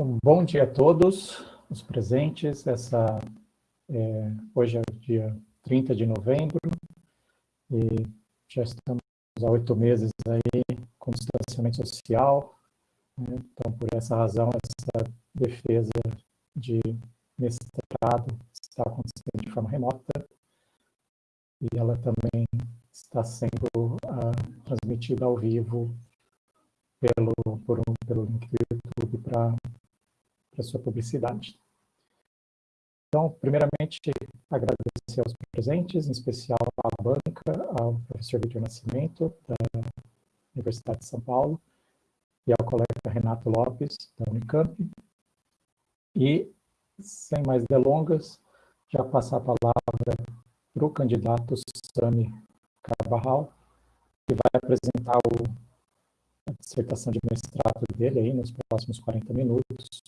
Um bom dia a todos os presentes. Essa, é, hoje é dia 30 de novembro e já estamos há oito meses aí com distanciamento social. Né? Então, por essa razão, essa defesa de mestrado está acontecendo de forma remota e ela também está sendo uh, transmitida ao vivo pelo, por um, pelo link do YouTube para a sua publicidade. Então, primeiramente, agradecer aos presentes, em especial à banca, ao professor Vitor Nascimento, da Universidade de São Paulo, e ao colega Renato Lopes, da Unicamp. E, sem mais delongas, já passar a palavra para o candidato Sami Carvajal, que vai apresentar o, a dissertação de mestrado dele aí nos próximos 40 minutos,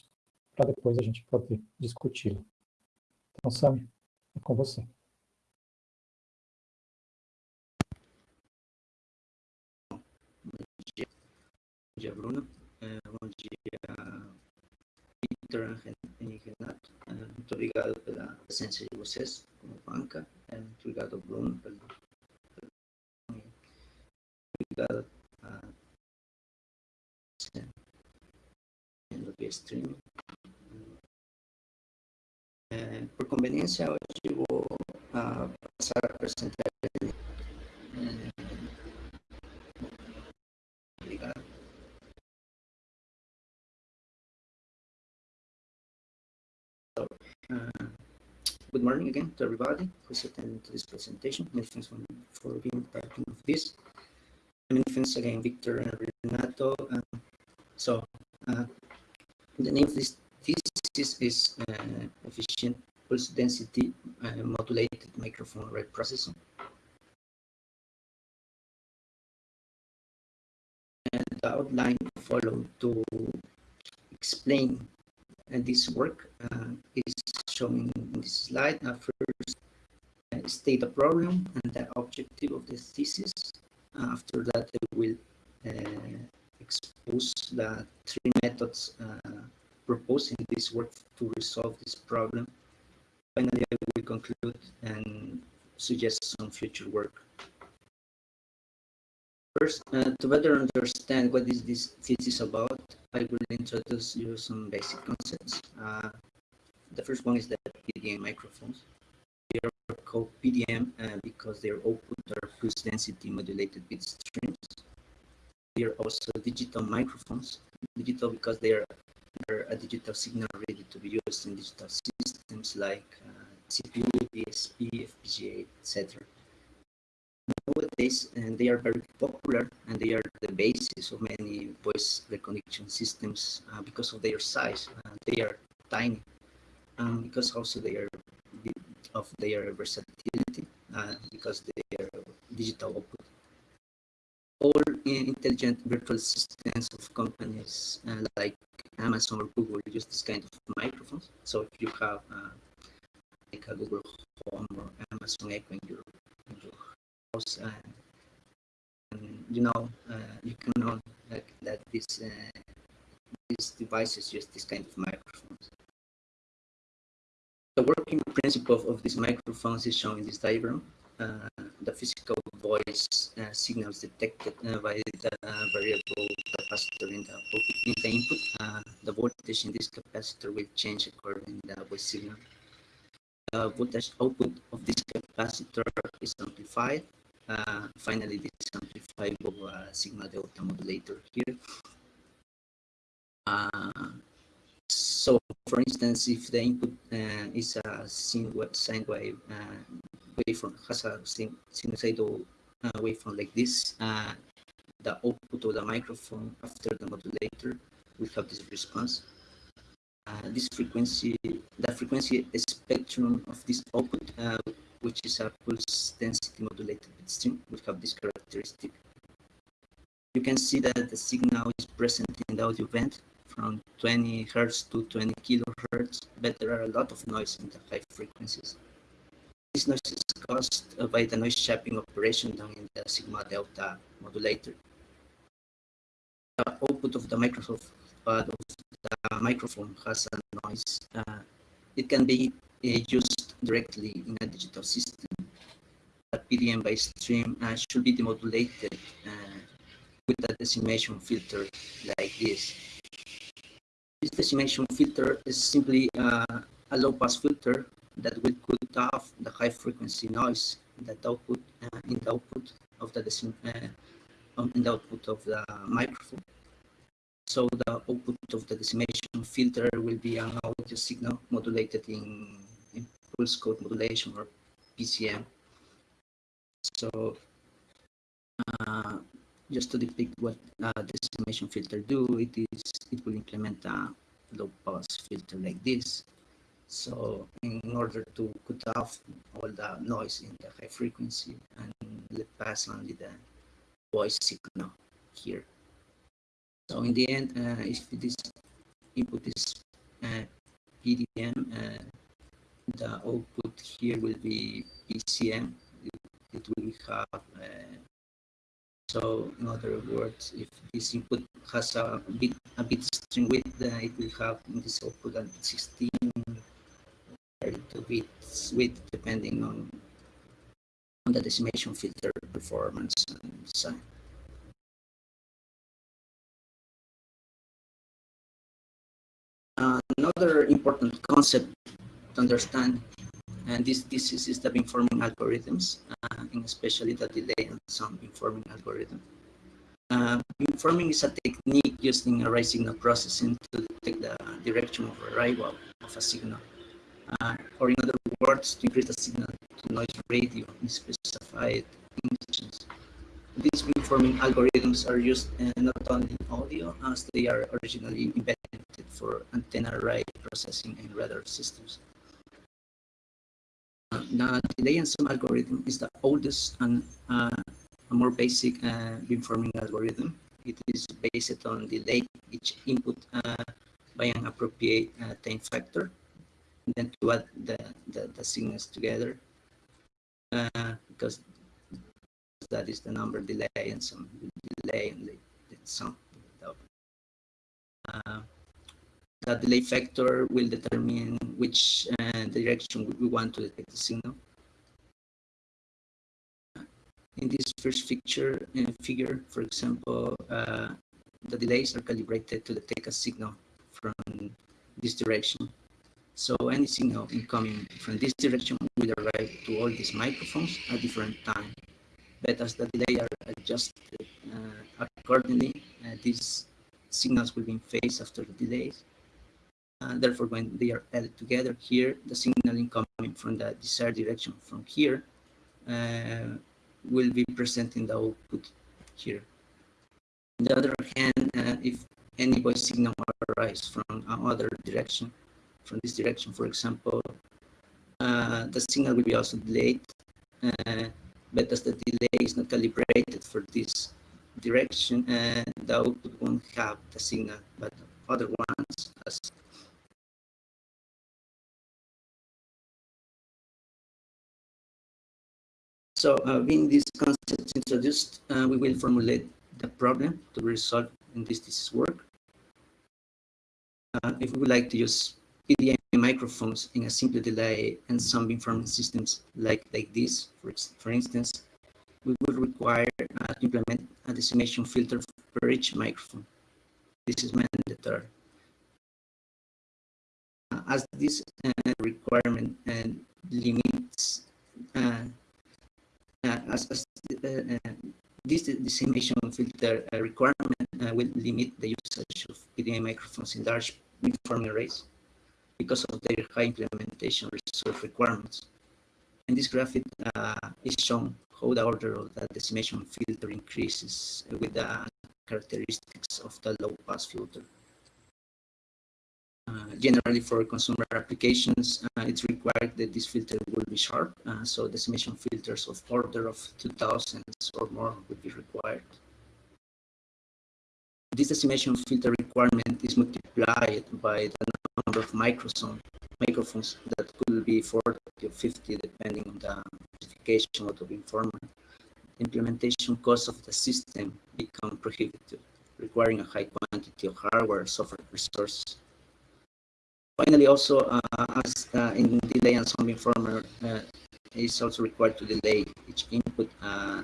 para depois a gente poder discuti-la. Então, Sami, é com você. Bom dia, Bruno. É, bom dia, Victor e Renato. É, muito obrigado pela presença de vocês como banca. É, muito obrigado, Bruno, pelo, pelo obrigado a via streaming. Por conveniência, hoje vou uh, passar a é, obrigado. So, uh, good morning again to everybody who's attending to this presentation. Many thanks for, for being part of this. Many thanks again, Victor and Renato. Um, so, uh, the name of this thesis is uh, efficient pulse density uh, modulated microphone rate processing. And the outline followed to explain uh, this work uh, is shown in this slide. Uh, first, uh, state the problem and the objective of the thesis. after that, I will expose the three methods proposing this work to resolve this problem. Finally, I will conclude and suggest some future work. First, uh, to better understand what is this thesis about, I will introduce you some basic concepts. Uh, the first one is that PDM microphones. They are called PDM uh, because their output are pulse density modulated bit streams. They are also digital microphones. Digital because they are a digital signal ready to be used in digital systems like uh, CPU, DSP, FPGA, etc. Nowadays, and they are very popular and they are the basis of many voice recognition systems uh, because of their size. Uh, they are tiny um, because also they are of their versatility uh, because they are digital output all intelligent virtual assistants of companies uh, like Amazon or Google use this kind of microphones. So if you have uh, like a Google Home or Amazon Echo in your, in your house, uh, and, you know, uh, you can know like, that this, uh, these devices use this kind of microphones. The working principle of these microphones is shown in this diagram. Uh, the physical voice uh, signals detected uh, by the variable capacitor in the, in the input. the voltage in this capacitor will change according to the voice signal. The voltage output of this capacitor is amplified. finally, this is amplified a sigma delta modulator here. So, for instance, if the input uh, is a sine wave uh, waveform has a sinusoidal uh, waveform like this, uh, the output of the microphone after the modulator will have this response. Uh, this frequency, the frequency spectrum of this output, uh, which is a pulse density modulated stream, will have this characteristic. You can see that the signal is present in the audio band from 20 hertz to 20 kilohertz, but there are a lot of noise in the high frequencies. This noise is caused by the noise shaping operation done in the sigma delta modulator. The output of the of the microphone has a noise, uh, it can be uh, used directly in a digital system. A PDM by stream uh, should be demodulated uh, with a decimation filter like this. This decimation filter is simply uh, a low-pass filter that will cut off the high-frequency noise that output uh, in the output of the uh, in the output of the microphone. So the output of the decimation filter will be an audio signal modulated in, in pulse code modulation or PCM. So uh, just to depict what uh, decimation filter do, it is it will implement a low pass filter like this. So in order to cut off all the noise in the high frequency and let pass only the voice signal here. So in the end, uh, if this input is uh, PDM, uh, the output here will be PCM. It, it will have uh, so in other words, if this input has a bit a bit string width, it will have in this output at 16 32 bits width depending on on the decimation filter performance and design. Another important concept to understand, and this, this is, is the beamforming algorithms, uh, and especially the delay and sound beamforming algorithm. Uh, beamforming is a technique used in array signal processing to detect the direction of arrival of a signal. Uh, or in other words, to increase the signal to noise ratio in specified conditions. These beamforming algorithms are used uh, not only in audio as they are originally invented for antenna array processing and radar systems. Uh, the delay and some algorithm is the oldest and uh, a more basic uh, beamforming algorithm. It is based on delay each input uh, by an appropriate uh, time factor, then to add the, the, the signals together, uh, because that is the number delay and some delay and some. Uh, the delay factor will determine which uh, direction we want to detect the signal. In this first figure, uh, figure for example, uh, the delays are calibrated to detect a signal from this direction. So any signal incoming from this direction will arrive to all these microphones at different time. But as the delay are adjusted uh, accordingly, uh, these signals will be in phase after the delays uh, therefore, when they are added together here, the signal incoming from the desired direction from here uh, will be present in the output here. On the other hand, uh, if any voice signal arises from another direction, from this direction, for example, uh, the signal will be also delayed, uh, but as the delay is not calibrated for this direction, uh, the output won't have the signal, but other ones as So uh, being these concepts introduced, uh, we will formulate the problem to be resolve in this thesis work. Uh, if we would like to use PDM microphones in a simple delay and some beamforming systems like, like this, for, for instance, we would require uh, to implement a decimation filter for each microphone. This is mandatory. Uh, as this uh, requirement and limits uh, as, as uh, uh, this decimation filter requirement will limit the usage of PDM microphones in large beamforming arrays because of their high implementation resource requirements. In this graphic uh, is shown how the order of the decimation filter increases with the characteristics of the low pass filter. Uh, generally for consumer applications, uh, it's required that this filter will be sharp. Uh, so decimation filters of order of 2000 or more would be required. This decimation filter requirement is multiplied by the number of microphones that could be 40 or 50 depending on the specification of the. The implementation cost of the system become prohibitive, requiring a high quantity of hardware software resources Finally, also, uh, as uh, in delay and some informer uh, is also required to delay each input, uh,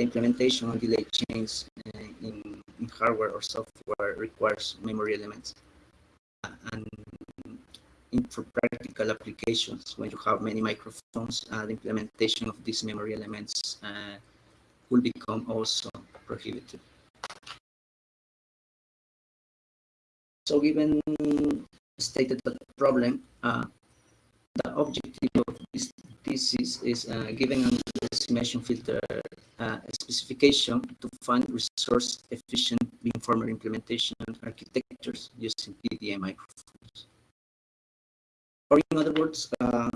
the implementation of delay chains uh, in, in, hardware or software requires memory elements. Uh, and in, for practical applications, when you have many microphones, the implementation of these memory elements will become also prohibited. So given stated problem, uh, the objective of this thesis is uh, giving a decimation filter uh, specification to find resource efficient beamformer implementation architectures using PDA microphones. Or in other words, uh,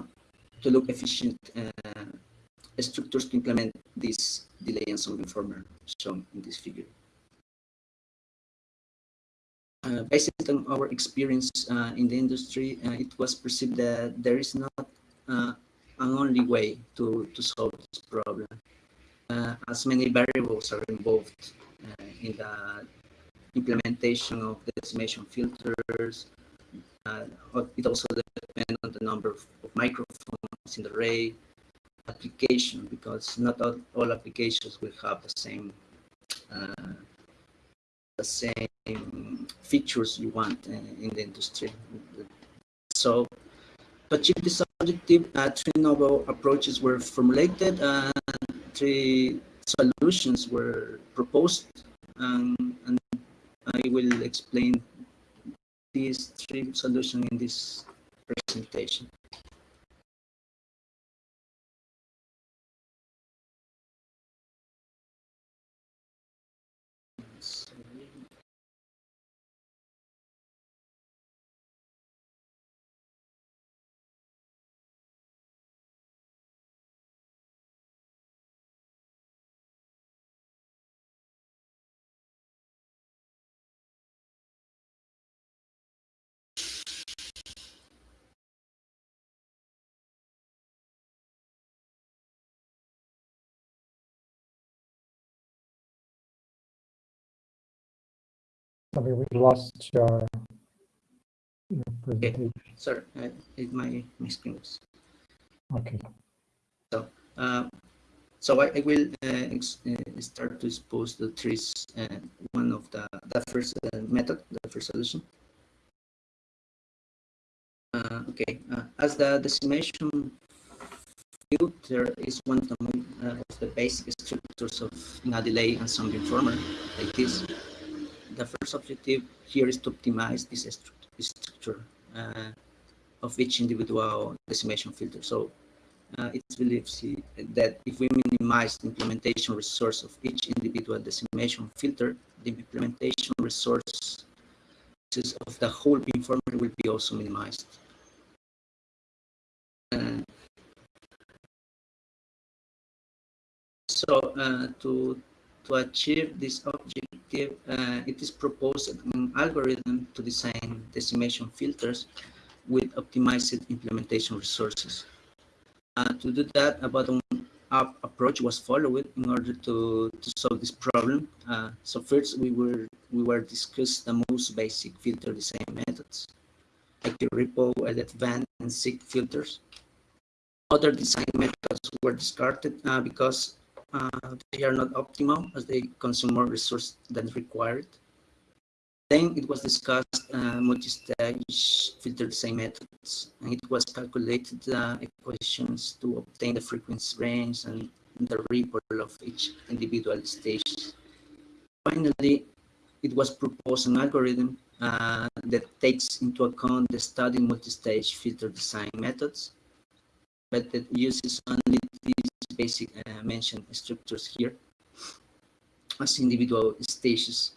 to look efficient uh, structures to implement this delay and some beamformer shown in this figure. Uh, based on our experience uh, in the industry, uh, it was perceived that there is not uh, an only way to, to solve this problem, uh, as many variables are involved uh, in the implementation of decimation filters. it also depends on the number of, of, microphones in the array, application, because not all, all applications will have the same the same features you want in the industry. So to achieve this objective, uh, three novel approaches were formulated and three solutions were proposed. Um, and I will explain these three solutions in this presentation. Sorry, we lost your, your presentation. Okay. Sorry, uh, my, my screen was. Okay. So, uh, so I, I will uh, uh, start to expose the trees. Uh, one of the the first uh, method, the first solution. Uh, okay, as the decimation filter is one of the, basic structures of a delay and some beamformer like this the first objective here is to optimize this structure uh, of each individual decimation filter. So uh, it's believed that if we minimize the implementation resource of each individual decimation filter, the implementation resource of the whole beamformer will be also minimized. Uh, so uh, to to achieve this objective, uh, it is proposed an algorithm to design decimation filters with optimized implementation resources. Uh, to do that, a bottom-up approach was followed in order to, to solve this problem. Uh, so first, we were we were discuss the most basic filter design methods, like the Ripple, LFVAN, and SIG filters. Other design methods were discarded uh, because uh, they are not optimal as they consume more resource than required. Then it was discussed uh, multi-stage filter design methods, and it was calculated uh, equations to obtain the frequency range and the ripple of each individual stage. Finally, it was proposed an algorithm uh, that takes into account the study multi-stage filter design methods, but that uses only basic uh, mentioned structures here as individual stages.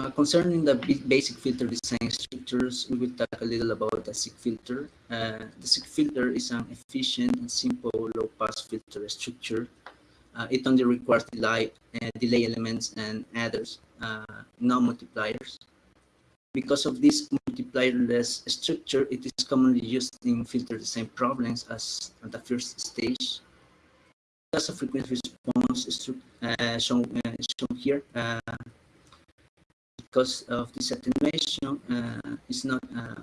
Uh, concerning the basic filter design structures, we will talk a little about the SIG filter. Uh, the SIG filter is an efficient and simple low-pass filter structure. Uh, it only requires delay, uh, delay elements and adders, uh, no multipliers. Because of this multiplierless structure, it is commonly used in filter design problems as at the first stage. As a frequency response uh, shown, uh, shown here, uh, because of this attenuation uh, is not uh,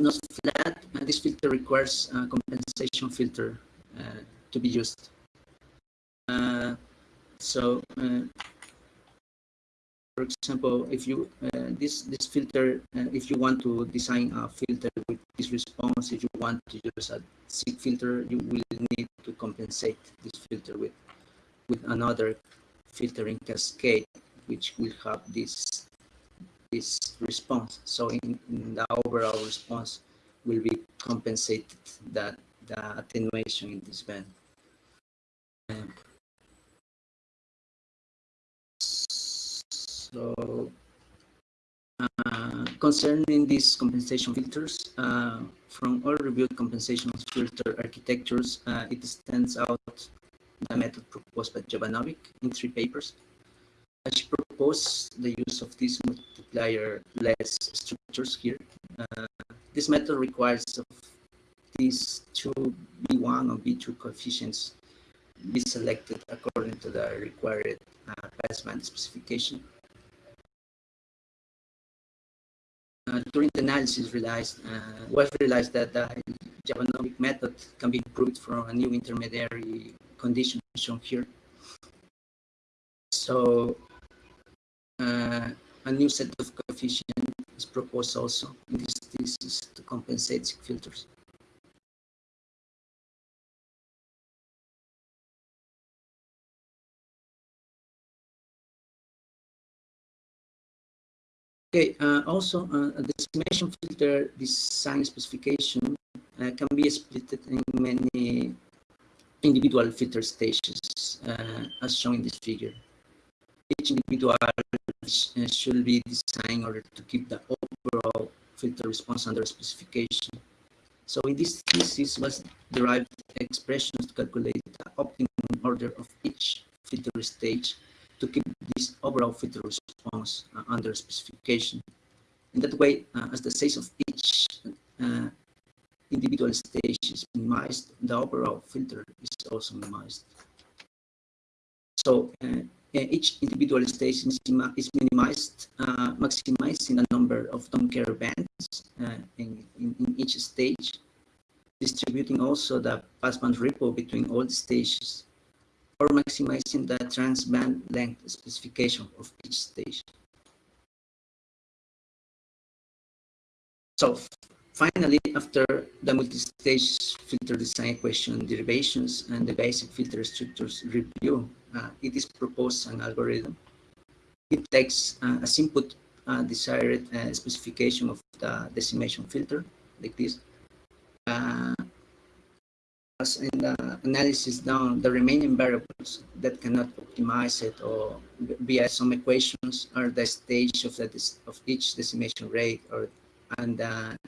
not flat. Uh, this filter requires a compensation filter uh, to be used. Uh, so, for example, if you uh, this this filter, uh, if you want to design a filter with this response, if you want to use a SIG filter, you will need to compensate this filter with with another filtering cascade, which will have this this response. So in, in the overall response will be compensated that the attenuation in this band. Um, so uh, concerning these compensation filters, uh, from all reviewed compensation filter architectures, uh, it stands out the method proposed by Jovanovic in three papers. She proposed the use of these multiplier-less structures here. Uh, this method requires of these two B1 or B2 coefficients be selected according to the required uh, passband specification. Uh, during the analysis, realized uh, we realized that the Jovanovic method can be improved from a new intermediary condition shown here. So uh, a new set of coefficients is proposed also in this thesis to compensate filters. Okay, uh, also uh, a decimation filter design specification uh, can be split in many individual filter stages, uh, as shown in this figure. Each individual uh, should be designed in order to keep the overall filter response under specification. So in this thesis was derived expressions to calculate the optimum order of each filter stage to keep this overall filter response uh, under specification. In that way, uh, as the size of each uh, individual stage is minimized, the overall filter is also minimized. So uh, each individual stage is, minimized, uh, maximizing the number of don't care bands uh, in, in, in, each stage, distributing also the passband ripple between all the stages, or maximizing the transband length specification of each stage. So finally, after the multi-stage filter design equation derivations and the basic filter structures review, uh, it is proposed an algorithm. It takes uh, as input uh, desired uh, specification of the decimation filter, like this. As in the analysis down, the remaining variables that cannot optimize it or via some equations are the stage of the of each decimation rate or and the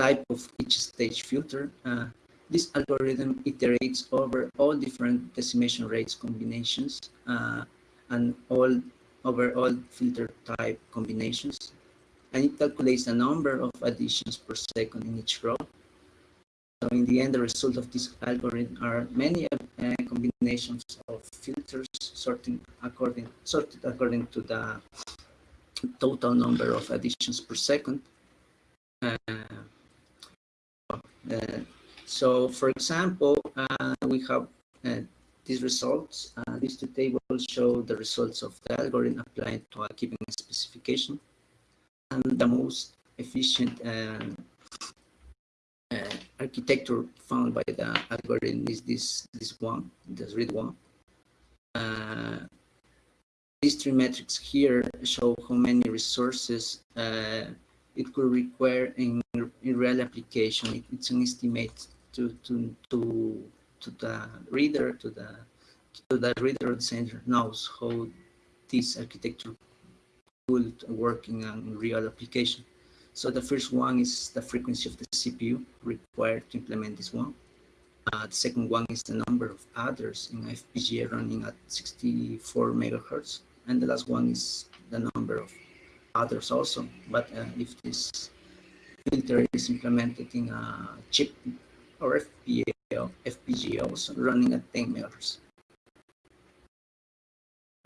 type of each stage filter. Uh, this algorithm iterates over all different decimation rates combinations uh, and all over all filter type combinations. And it calculates the number of additions per second in each row. So in the end, the result of this algorithm are many uh, combinations of filters sorting according sorted according to the total number of additions per second. Uh, uh, so, for example, uh, we have uh, these results. Uh, these two tables show the results of the algorithm applied to a given specification. And the most efficient architecture found by the algorithm is this, this one, this read one. Uh, these three metrics here show how many resources uh, it could require in, in real application. It, it's an estimate to to to to the reader to the to the reader of the center knows how this architecture could work in a real application. So the first one is the frequency of the CPU required to implement this one. Uh, the second one is the number of adders in FPGA running at 64 megahertz. And the last one is the number of others also. But uh, if this filter is implemented in a chip or FPGA, FPGA also running at 10 megahertz.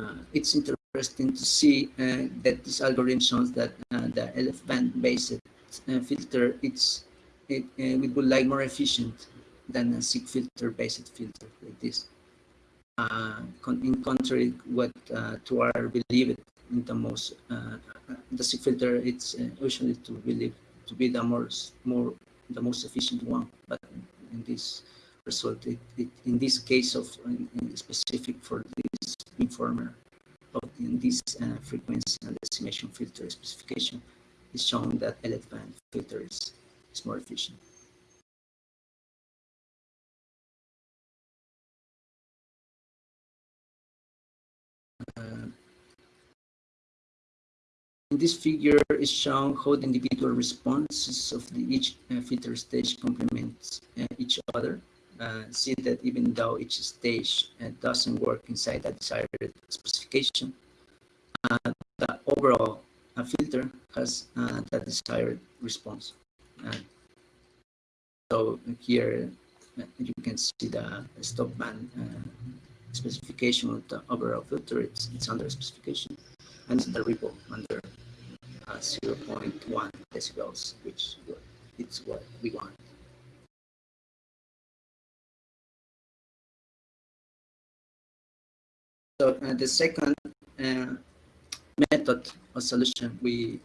Uh, it's interesting interesting to see uh, that this algorithm shows that uh, the LF band based uh, filter it's it, uh, would like more efficient than a SIG filter based filter like this. Uh, in contrary, what uh, to our believe it in the most the SIG filter it's usually to believe to be the more more the most efficient one, but in this result, it, it, in this case of specific for this beamformer of in this uh, frequency and decimation filter specification is showing that LF band filter is, is more efficient. Uh, in this figure is shown how the individual responses of the each uh, filter stage complements uh, each other. Uh, see that even though each stage uh, doesn't work inside the desired specification, the overall uh, filter has the desired response. so here you can see the stop band specification of the overall filter. It's, it's under specification and the ripple under uh, 0.1 decibels, which it's what we want. So uh, the second uh, method or solution we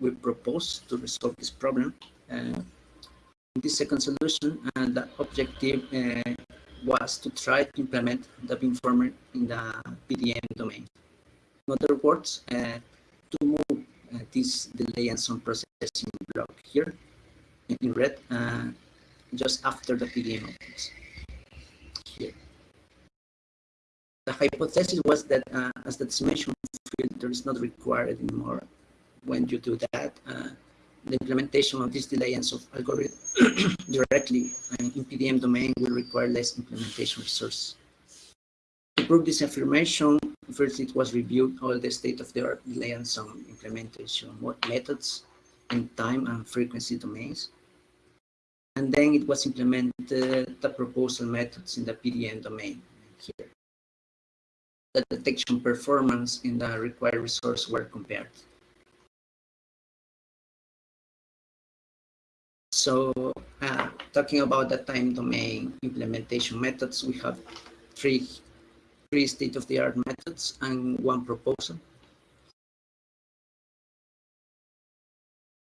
we propose to resolve this problem. Uh, this second solution, and the objective uh, was to try to implement the beamformer in the PDM domain. In other words, uh, to move uh, this delay and some processing block here in red uh, just after the PDM opens here. The hypothesis was that uh, as the decimation filter is not required anymore, when you do that, uh, the implementation of this delay and of algorithm directly in PDM domain will require less implementation resources. To prove this affirmation, first it was reviewed all the state-of-the-art delay and some implementation methods in time and frequency domains. And then it was implemented the proposal methods in the PDM domain here. The detection performance in the required resource were compared. So uh, talking about the time domain implementation methods, we have three, three state-of-the-art methods and one proposal.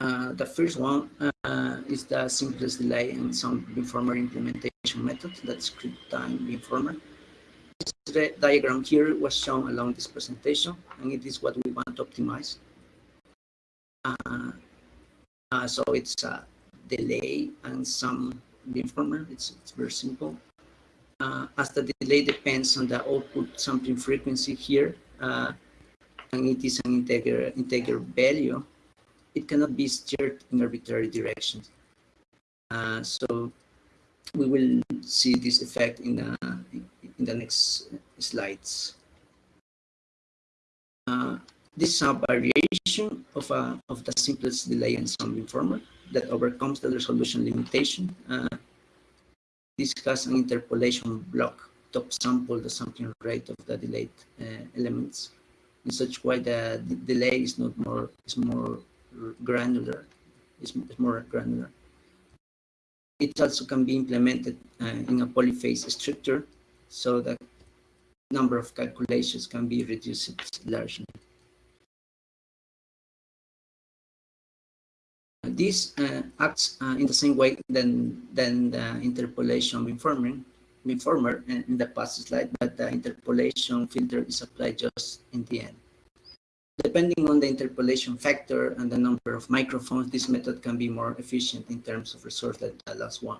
Uh, the first one uh, is the simplest delay and some beamformer implementation method, that's script time beamformer. This diagram here was shown along this presentation, and it is what we want to optimize. Uh, uh, so it's a delay and some beamformer. It's, it's very simple. Uh, as the delay depends on the output sampling frequency here, uh, and it is an integer, integer value, it cannot be steered in arbitrary directions. Uh, so we will see this effect in the, in the next slides. Uh, this is a variation of, a, of the simplest delay and some beamformer that overcomes the resolution limitation. Uh, this has an interpolation block to sample the sampling rate of the delayed uh, elements in such way that the delay is not more is more granular is more granular it also can be implemented uh, in a polyphase structure so the number of calculations can be reduced largely this uh, acts uh, in the same way than, than the interpolation beamformer, beamformer in the past slide, but the interpolation filter is applied just in the end. Depending on the interpolation factor and the number of microphones, this method can be more efficient in terms of resource than the last one.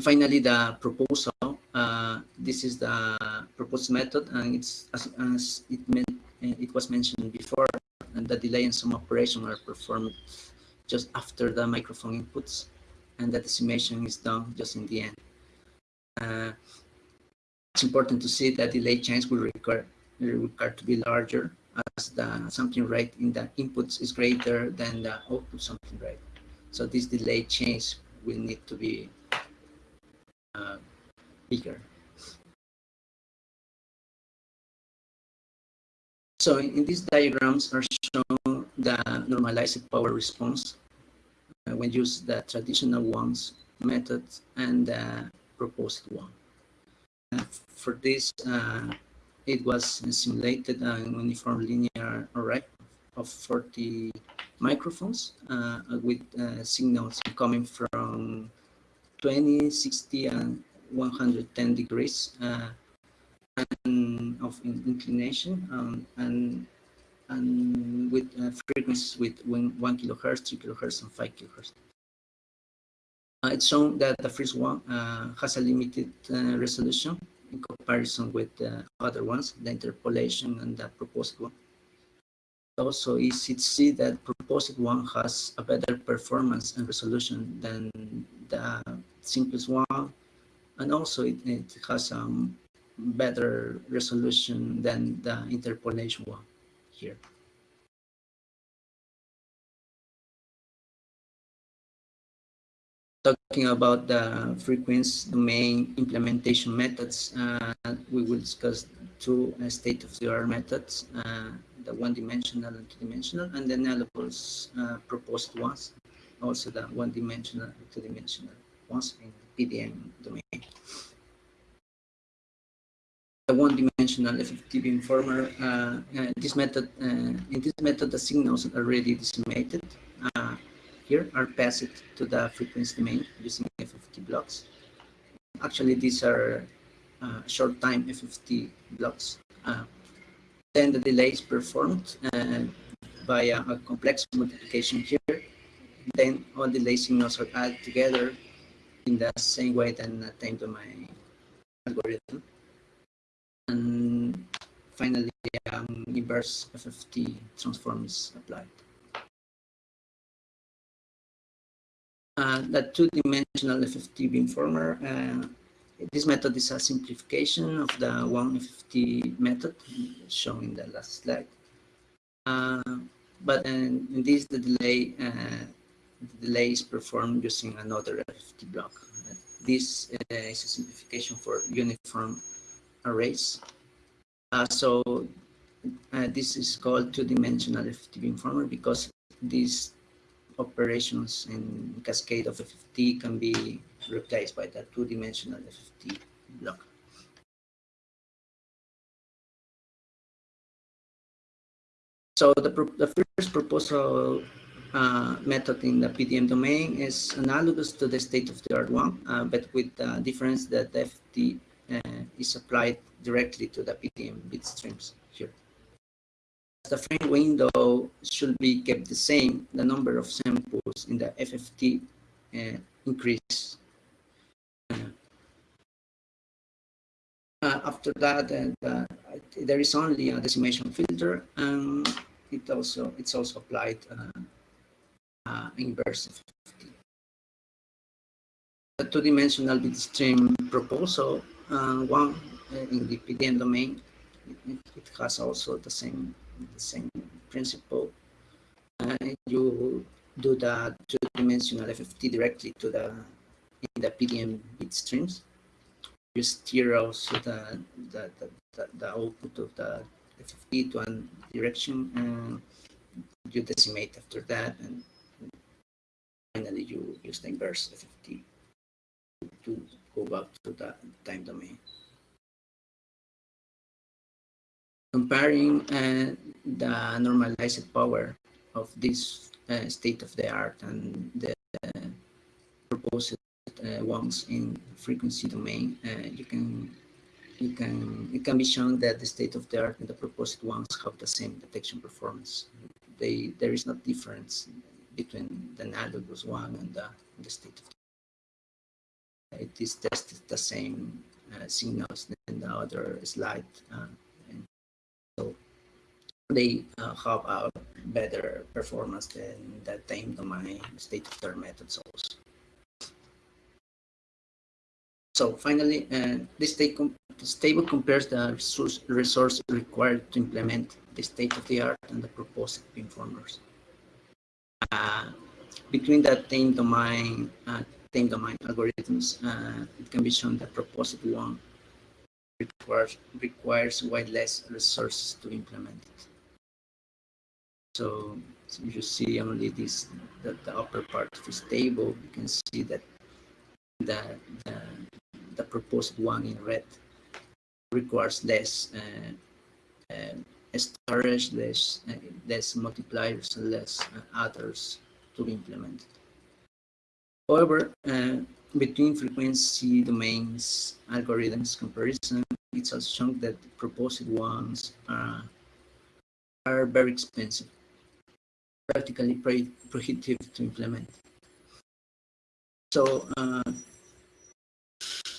Finally, the proposal. Uh, this is the proposed method, and it's as, as it, meant, it was mentioned before and the delay and some operation are performed just after the microphone inputs and the decimation is done just in the end. Uh, it's important to see that delay change will require, require to be larger as the sampling rate in the inputs is greater than the output sampling rate. So this delay change will need to be uh, bigger. So in, in these diagrams are shown the normalized power response uh, when used the traditional ones method and the proposed one. Uh, for this, uh, it was simulated an uniform linear array of 40 microphones uh, with uh, signals coming from 20, 60, and 110 degrees uh, and of inclination um, and and with uh, frequencies with one, kilohertz, three kilohertz, and five kilohertz. Uh, it's shown that the first one uh, has a limited uh, resolution in comparison with the other ones, the interpolation and the proposed one. Also, to see that proposed one has a better performance and resolution than the simplest one, and also it, it has a better resolution than the interpolation one here. Talking about the frequency domain implementation methods, uh, we will discuss two uh, state-of-the-art methods, uh, the one-dimensional and two-dimensional, and then analogous uh, proposed ones, also the one-dimensional and two-dimensional ones in the PDM domain the one-dimensional FFT informer, Uh, uh, this method, uh, in this method, the signals are already decimated. Uh, here are passed to the frequency domain using FFT blocks. Actually, these are uh, short time FFT blocks. Uh, then the delay is performed via a complex multiplication here. Then all delay signals are added together in the same way than the time domain algorithm and finally um, inverse FFT transform is applied. Uh, the two-dimensional FFT beamformer, uh, this method is a simplification of the one FFT method shown in the last slide. Uh, but in, in, this, the delay, uh, the delay is performed using another FFT block. this uh, is a simplification for uniform arrays. Uh, so uh, this is called two-dimensional FFT beamformer because these operations in cascade of FFT can be replaced by the two-dimensional FFT block. So the, the first proposal uh, method in the PDM domain is analogous to the state-of-the-art one, uh, but with the difference that the FFT uh, is applied directly to the PDM bit streams here. The frame window should be kept the same. The number of samples in the FFT uh, increase. Uh, after that, uh, there is only a decimation filter, and it also it's also applied uh, inverse. The two-dimensional bitstream proposal uh, one in the PDM domain, it, it, has also the same the same principle. Uh, you do the two-dimensional FFT directly to the in the PDM bit streams. You steer also the the, the, the, output of the FFT to one direction and you decimate after that and finally you use the inverse FFT to go back to the time domain. Comparing uh, the normalized power of this uh, state of the art and the uh, proposed ones in frequency domain, uh, you can you can it can be shown that the state of the art and the proposed ones have the same detection performance. They there is no difference between the analogous one and the, the state of the it is tested the same uh, signals than the other slide. Uh, so they uh, have a better performance than the time domain state-of-the-art methods also. So finally, uh, this, com this, table compares the resource, resource, required to implement the state-of-the-art and the proposed beamformers. Uh, between the time domain uh, time domain algorithms, uh, it can be shown that proposed one requires, requires way less resources to implement it. So, so you see only this, the, the upper part of this table, you can see that the, the, the proposed one in red requires less uh, uh, storage, less, uh, less multipliers, and less uh, others to be implemented. However, uh, between frequency domains algorithms comparison, it's also shown that the proposed ones are, are very expensive, practically prohibitive to implement. So uh,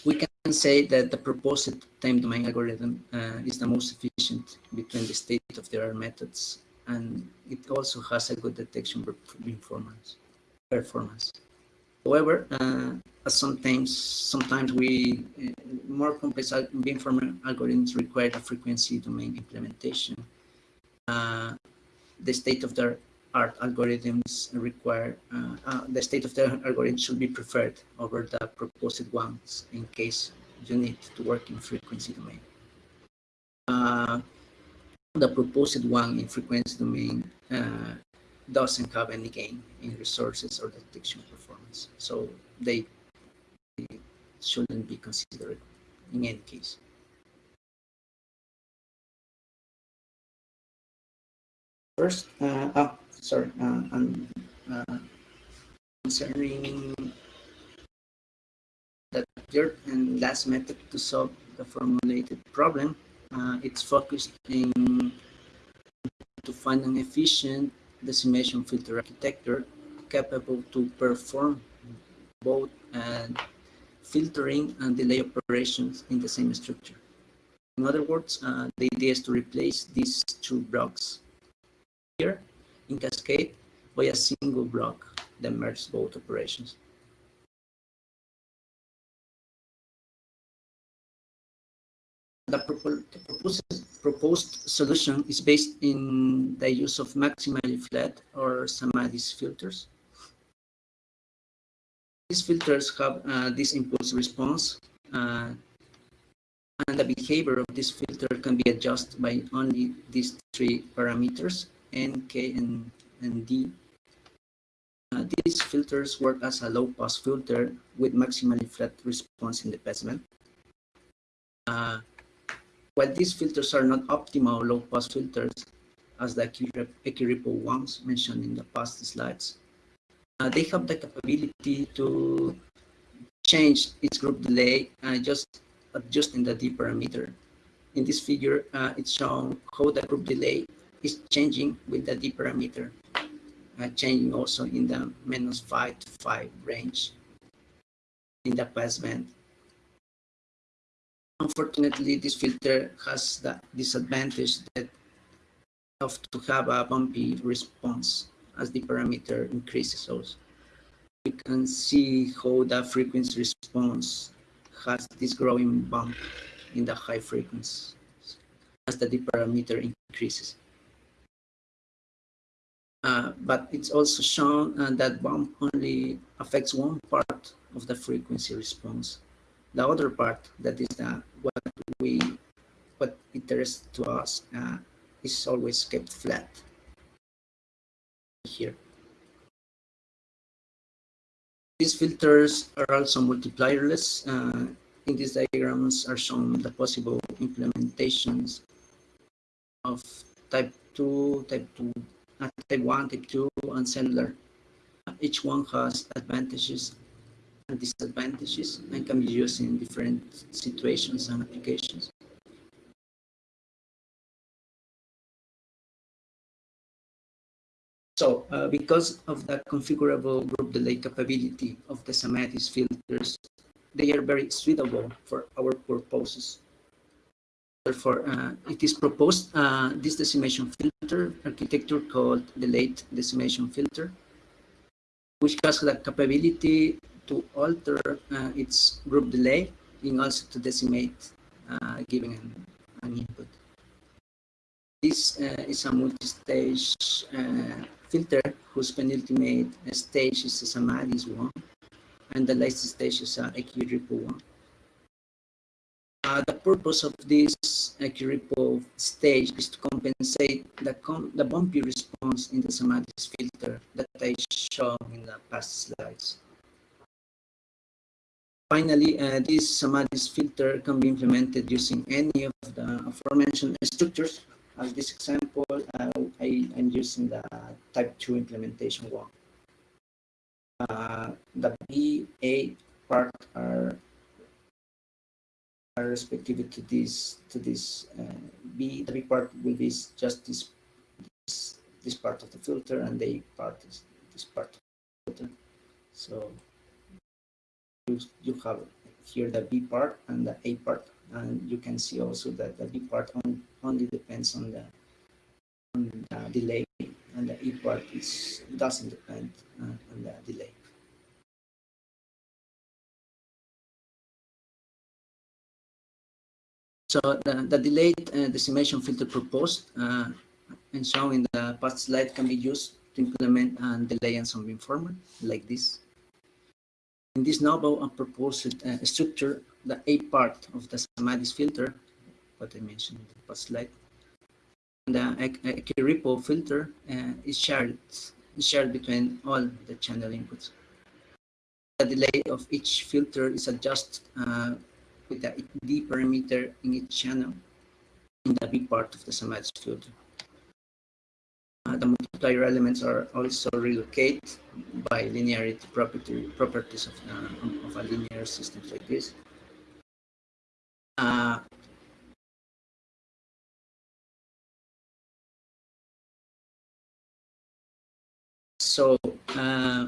we can say that the proposed time domain algorithm uh, is the most efficient between the state-of-the-art methods, and it also has a good detection performance. performance. However, uh, sometimes sometimes we uh, more complex beamformer algorithms require a frequency domain implementation. Uh, the art algorithms require, uh, uh, the state of the algorithm should be preferred over the proposed ones in case you need to work in frequency domain. Uh, the proposed one in frequency domain uh, doesn't have any gain in resources or detection performance. So they, they shouldn't be considered in any case. First, uh, oh, sorry, uh, um, uh, concerning the third and last method to solve the formulated problem, uh, it's focused in to find an efficient decimation filter architecture capable to perform both uh, filtering and delay operations in the same structure. In other words, uh, the idea is to replace these two blocks here in Cascade by a single block that merges both operations. The, proposed, proposed solution is based in the use of maximally flat or Samadhi's filters. These filters have uh, this impulse response uh, and the behavior of this filter can be adjusted by only these three parameters N, K, and, and D. Uh, these filters work as a low-pass filter with maximally flat response in the passband. Uh, while these filters are not optimal low-pass filters, as the Equiripple ones mentioned in the past slides, uh, they have the capability to change its group delay uh, just adjusting the D parameter. In this figure, uh, it's shown how the group delay is changing with the D parameter, uh, changing also in the minus 5 to 5 range in the passband. Unfortunately, this filter has the disadvantage that of to have a bumpy response as the parameter increases also. You can see how the frequency response has this growing bump in the high frequencies as the D parameter increases. Uh, but it's also shown uh, that bump only affects one part of the frequency response. The other part, that is what we, what interests to us, uh, is always kept flat here. These filters are also multiplierless. Uh, in these diagrams are shown the possible implementations of type 2, type 2 type 1, type 2, and cellular. Each one has advantages and disadvantages and can be used in different situations and applications. So uh, because of the configurable group delay capability of the Samadhi's filters, they are very suitable for our purposes. Therefore, uh, it is proposed uh, this decimation filter architecture called the late decimation filter, which has the capability to alter uh, its group delay and also to decimate uh, giving an, an, input. This uh, is a multi-stage uh, filter whose penultimate stage is Samadhi's one, and the latest stage is a Equiripple one. Uh, the purpose of this Equiripple stage is to compensate the, com the bumpy response in the Samadhi's filter that I showed in the past slides. Finally, uh, this Samadhi's filter can be implemented using any of the aforementioned structures. As this example, uh, I am using the type 2 implementation one. Uh, the B, A part are respective to this to this uh, B. The B part will be just this, this this part of the filter, and the part is this part of the filter. So you you have here the B part and the A part, and you can see also that the B part on, only depends on the on the delay, and the A part is doesn't depend uh, on the delay. So the, the delayed uh, decimation filter proposed uh, and shown in the past slide can be used to implement a delay and ensemble beamformer like this. In this novel and proposed uh, structure, the A part of the Samadhi's filter, what I mentioned in the past slide, and the Equiripple filter uh, is shared is shared between all the channel inputs. The delay of each filter is adjusted uh, with the D parameter in each channel in the big part of the Samadhi filter. Uh, the multiplier elements are also relocated by linearity property, properties of, uh, of a linear system like this. Uh, so uh,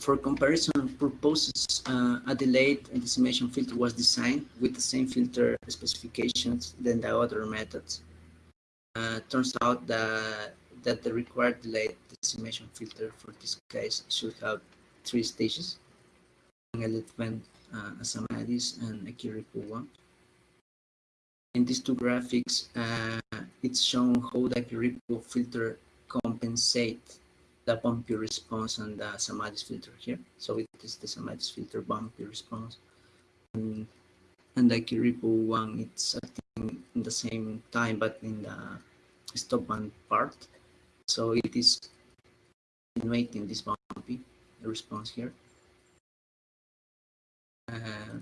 for comparison purposes, uh, a delayed decimation filter was designed with the same filter specifications than the other methods. Uh, turns out that, that the required delayed decimation filter for this case should have three stages, an Elephant, uh, Asamadis, and a Equiripple 1. In these two graphics, uh, it's shown how the Equiripple filter compensate the bumpy response on the Samadhi's filter here. So it is the Samadhi's filter bumpy response. And, and the Equiripple one, it's acting in the same time, but in the stop band part. So it is innovating this bumpy response here. Uh,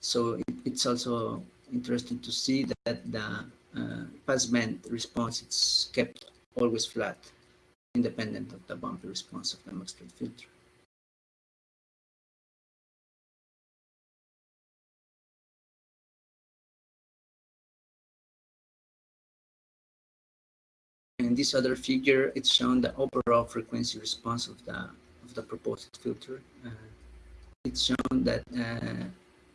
so it, it's also interesting to see that the uh, passband response is kept always flat independent of the bumpy response of the Maxfield filter. In this other figure, it's shown the overall frequency response of the of the proposed filter. Uh, it's shown that uh,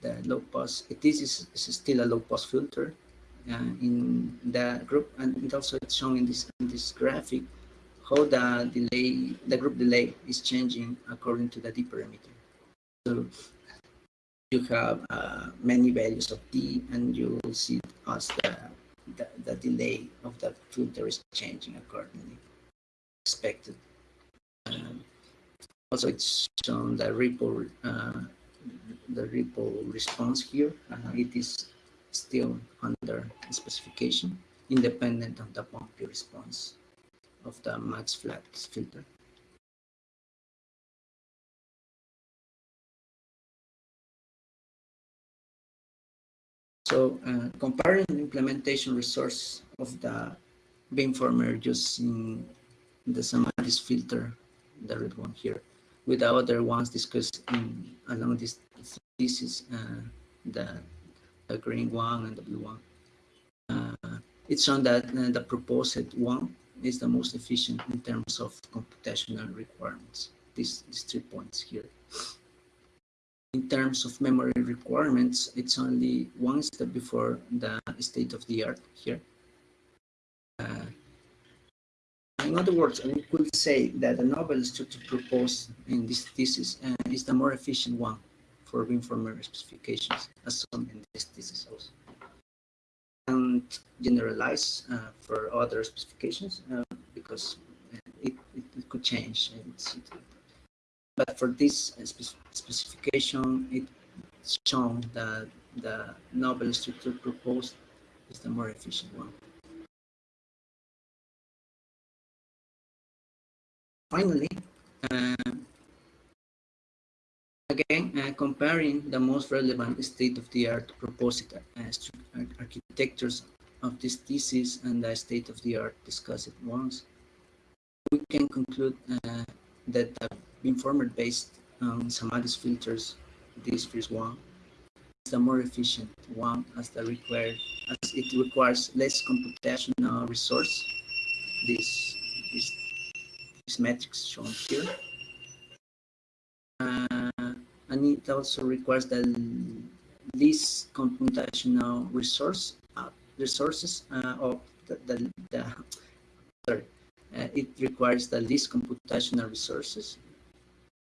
the low pass, it is, is still a low pass filter uh, in the group, and it also it's shown in this in this graphic how the delay, the group delay is changing according to the D parameter. So you have uh, many values of D and you will see as the, the, the, delay of the filter is changing accordingly expected. Um, also, it's shown the ripple, uh, the ripple response here. Uh, it is still under specification, independent of the bumpy response of the max flux filter. So uh, comparing implementation resource of the beamformer using the Samadhi's filter, the red one here, with the other ones discussed in, along this thesis, uh, the, the green one and the blue one. Uh, it's shown that uh, the proposed one is the most efficient in terms of computational requirements. These, these three points here. In terms of memory requirements, it's only one step before the state of the art here. Uh, in other words, we could say that the novel structure proposed in this thesis uh, is the more efficient one for beamformer specifications, as shown in this thesis also and generalize uh, for other specifications uh, because it, it, it, could change. but for this specification, it's shown that the novel structure proposed is the more efficient one. Finally, uh, again, uh, comparing the most relevant state-of-the-art proposed uh, architectures of this thesis and the state-of-the-art discussed ones, we can conclude uh, that the beamformer based on Samadhi's filters, this first one, is the more efficient one as the required as it requires less computational resource. This this this metrics shown here. Uh, and it also requires the least computational resource uh, resources uh, of the, the, the sorry uh, it requires the least computational resources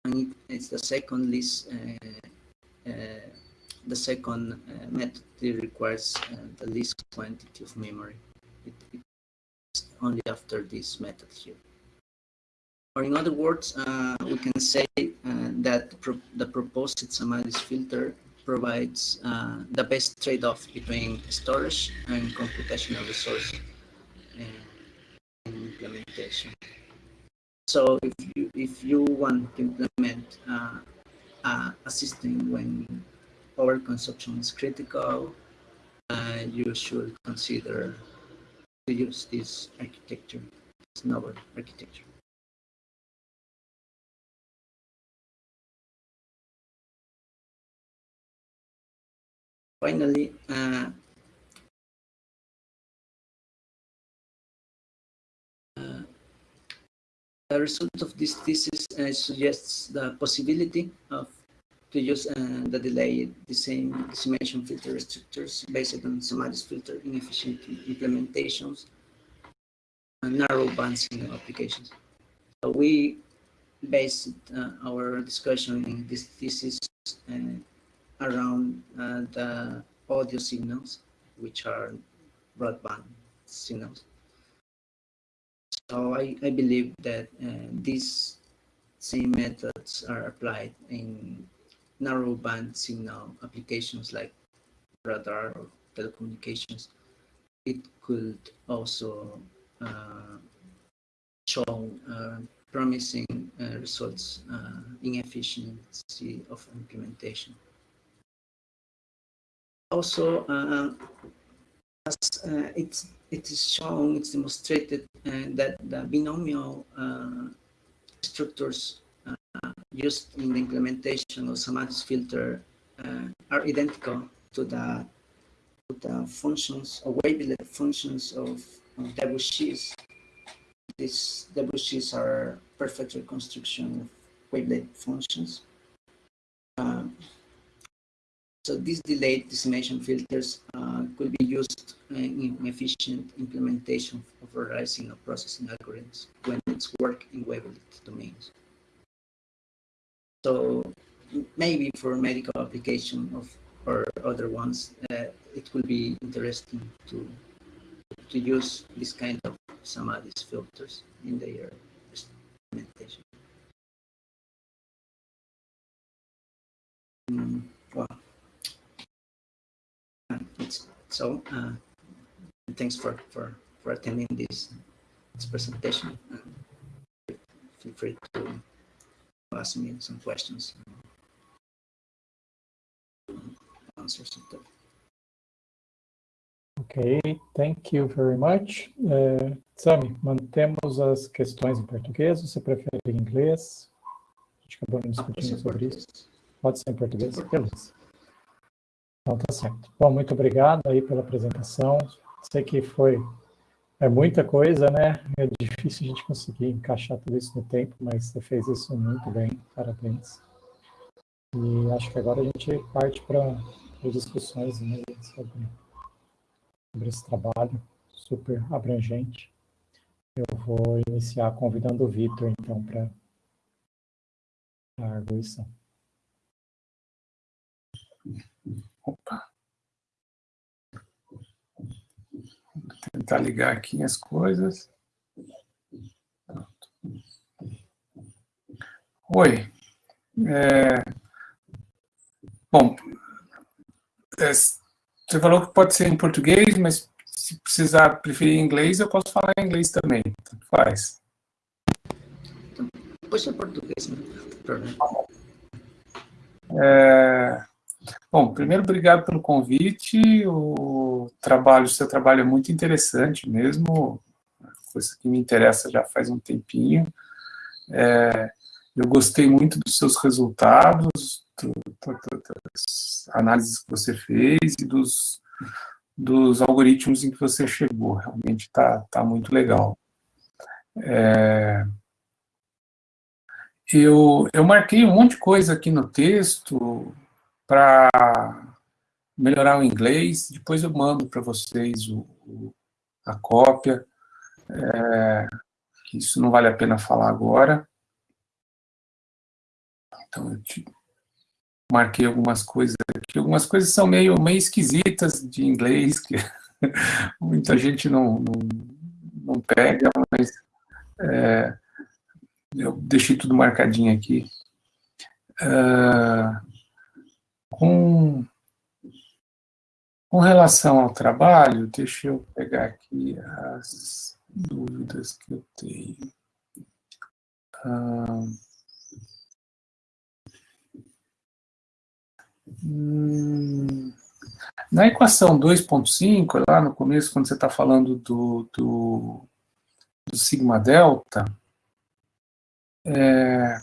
and it, it's the second least uh, uh, the second uh, method requires the least quantity of memory. It, it's only after this method here or in other words, uh, we can say uh, that pro the proposed Samadhi's filter provides uh, the best trade-off between storage and computational resource in implementation. So if you if you want to implement uh, a system when power consumption is critical, uh, you should consider to use this architecture, this novel architecture. Finally, uh, uh, the result of this thesis uh, suggests the possibility of to use uh, the delayed the same decimation filter structures based on Samadhi's filter in efficient implementations and narrow band signal applications. So we based uh, our discussion in this thesis uh, around uh, the audio signals, which are broadband signals. So I, I believe that uh, these same methods are applied in narrow band signal applications like radar or telecommunications. It could also uh, show uh, promising uh, results uh, in efficiency of implementation also uh, as uh, it's it is shown, it's demonstrated uh, that the binomial structures used in the implementation of Samadhi's filter are identical to the the functions or wavelet functions of, of Debussys. These Debussys are perfect reconstruction of wavelet functions. Uh, so these delayed decimation filters uh, could be used in efficient implementation of rising of processing algorithms when it's work in wavelet domains. So maybe for medical application of or other ones, uh, it will be interesting to to use this kind of Samadhi's filters in their implementation. Mm, so uh, thanks for, for, for attending this, this presentation. Uh, feel free to ask me some questions. Answer some Ok, thank you very much. Uh, Sami, mantemos as questões em português, você prefere em inglês? A gente acabou discutindo sobre isso. Pode ser em português? Beleza. Então, tá certo. Bom, muito obrigado aí pela apresentação. Sei que foi é muita coisa, né? É difícil a gente conseguir encaixar tudo isso no tempo, mas você fez isso muito bem, parabéns. E acho que agora a gente parte para as discussões né, sobre, sobre esse trabalho super abrangente. Eu vou iniciar convidando o Vitor, então, para a arguição. Opa. Vou tentar ligar aqui as coisas. Pronto. Oi. É... Bom, é, você falou que pode ser em português, mas se precisar preferir inglês, eu posso falar em inglês também. Tanto faz. Pode ser português, não tem problema. É, bom, primeiro, obrigado pelo convite. O trabalho, o seu trabalho é muito interessante mesmo, coisa que me interessa já faz um tempinho. É, eu gostei muito dos seus resultados, do, do, das análises que você fez e dos, dos algoritmos em que você chegou. Realmente está tá muito legal. É, eu, eu marquei um monte de coisa aqui no texto para melhorar o inglês, depois eu mando para vocês o, o, a cópia. É, isso não vale a pena falar agora. Então, eu te marquei algumas coisas aqui. Algumas coisas são meio, meio esquisitas de inglês, que muita gente não, não, não pega, mas é, eu deixei tudo marcadinho aqui. Uh, com, com relação ao trabalho, deixa eu pegar aqui as dúvidas que eu tenho. Uh, hum, na equação 2.5, lá no começo, quando você está falando do, do, do sigma delta, é,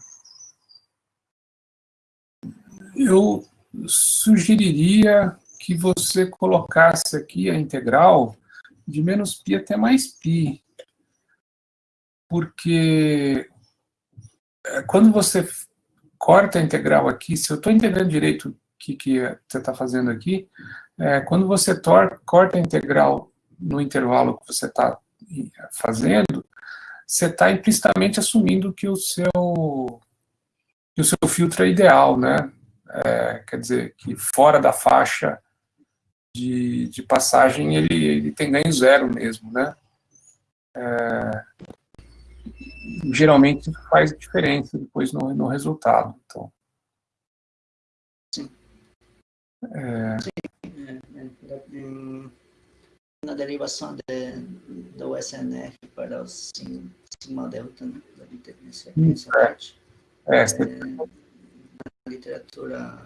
eu sugeriria que você colocasse aqui a integral de menos π até mais π, porque é, quando você corta a integral aqui, se eu estou entendendo direito o que, que você está fazendo aqui, é, quando você tor corta a integral no intervalo que você está fazendo, você está implicitamente assumindo que o seu que o seu filtro é ideal, né? É, quer dizer, que fora da faixa de, de passagem ele, ele tem ganho zero mesmo, né? É, geralmente faz diferença depois no, no resultado. Então, Sim. É, Sim. É, é, na derivação de, do SNF para o sigma delta, né, parte. É, é, na literatura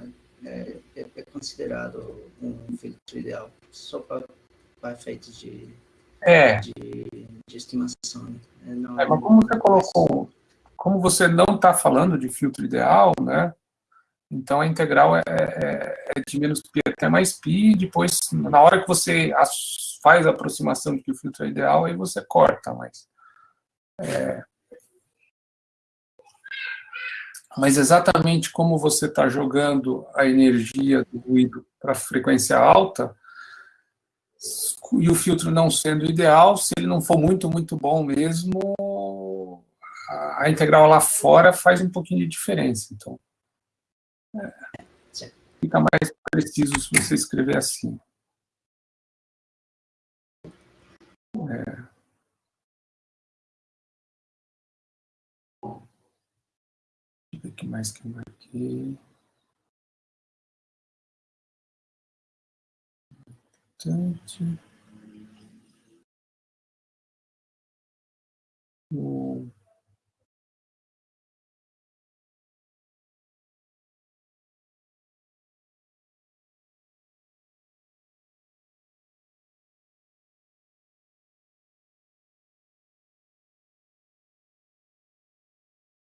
é, é, é, considerado um filtro ideal só para, efeitos de, é. de, de estimação. Né? É, não, é, mas como você colocou, como você não está falando de filtro ideal, né? Então, a integral é, é, é de menos π até mais π, depois, na hora que você faz a aproximação de que o filtro é ideal, aí você corta, mas... É, mas exatamente como você está jogando a energia do ruído para frequência alta, e o filtro não sendo ideal, se ele não for muito, muito bom mesmo, a integral lá fora faz um pouquinho de diferença. Então, é, fica mais preciso se você escrever assim. É. que mais que eu marquei. Importante.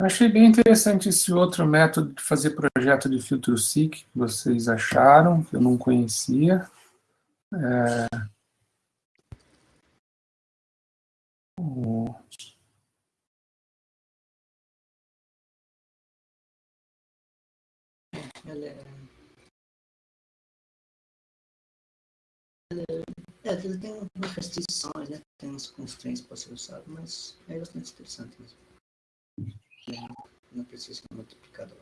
Achei bem interessante esse outro método de fazer projeto de filtro SIC que vocês acharam, que eu não conhecia. É... O... É... Tem umas restrições, né? tem umas constraints para ser usado, mas é bastante interessante mesmo não precisa ser multiplicador.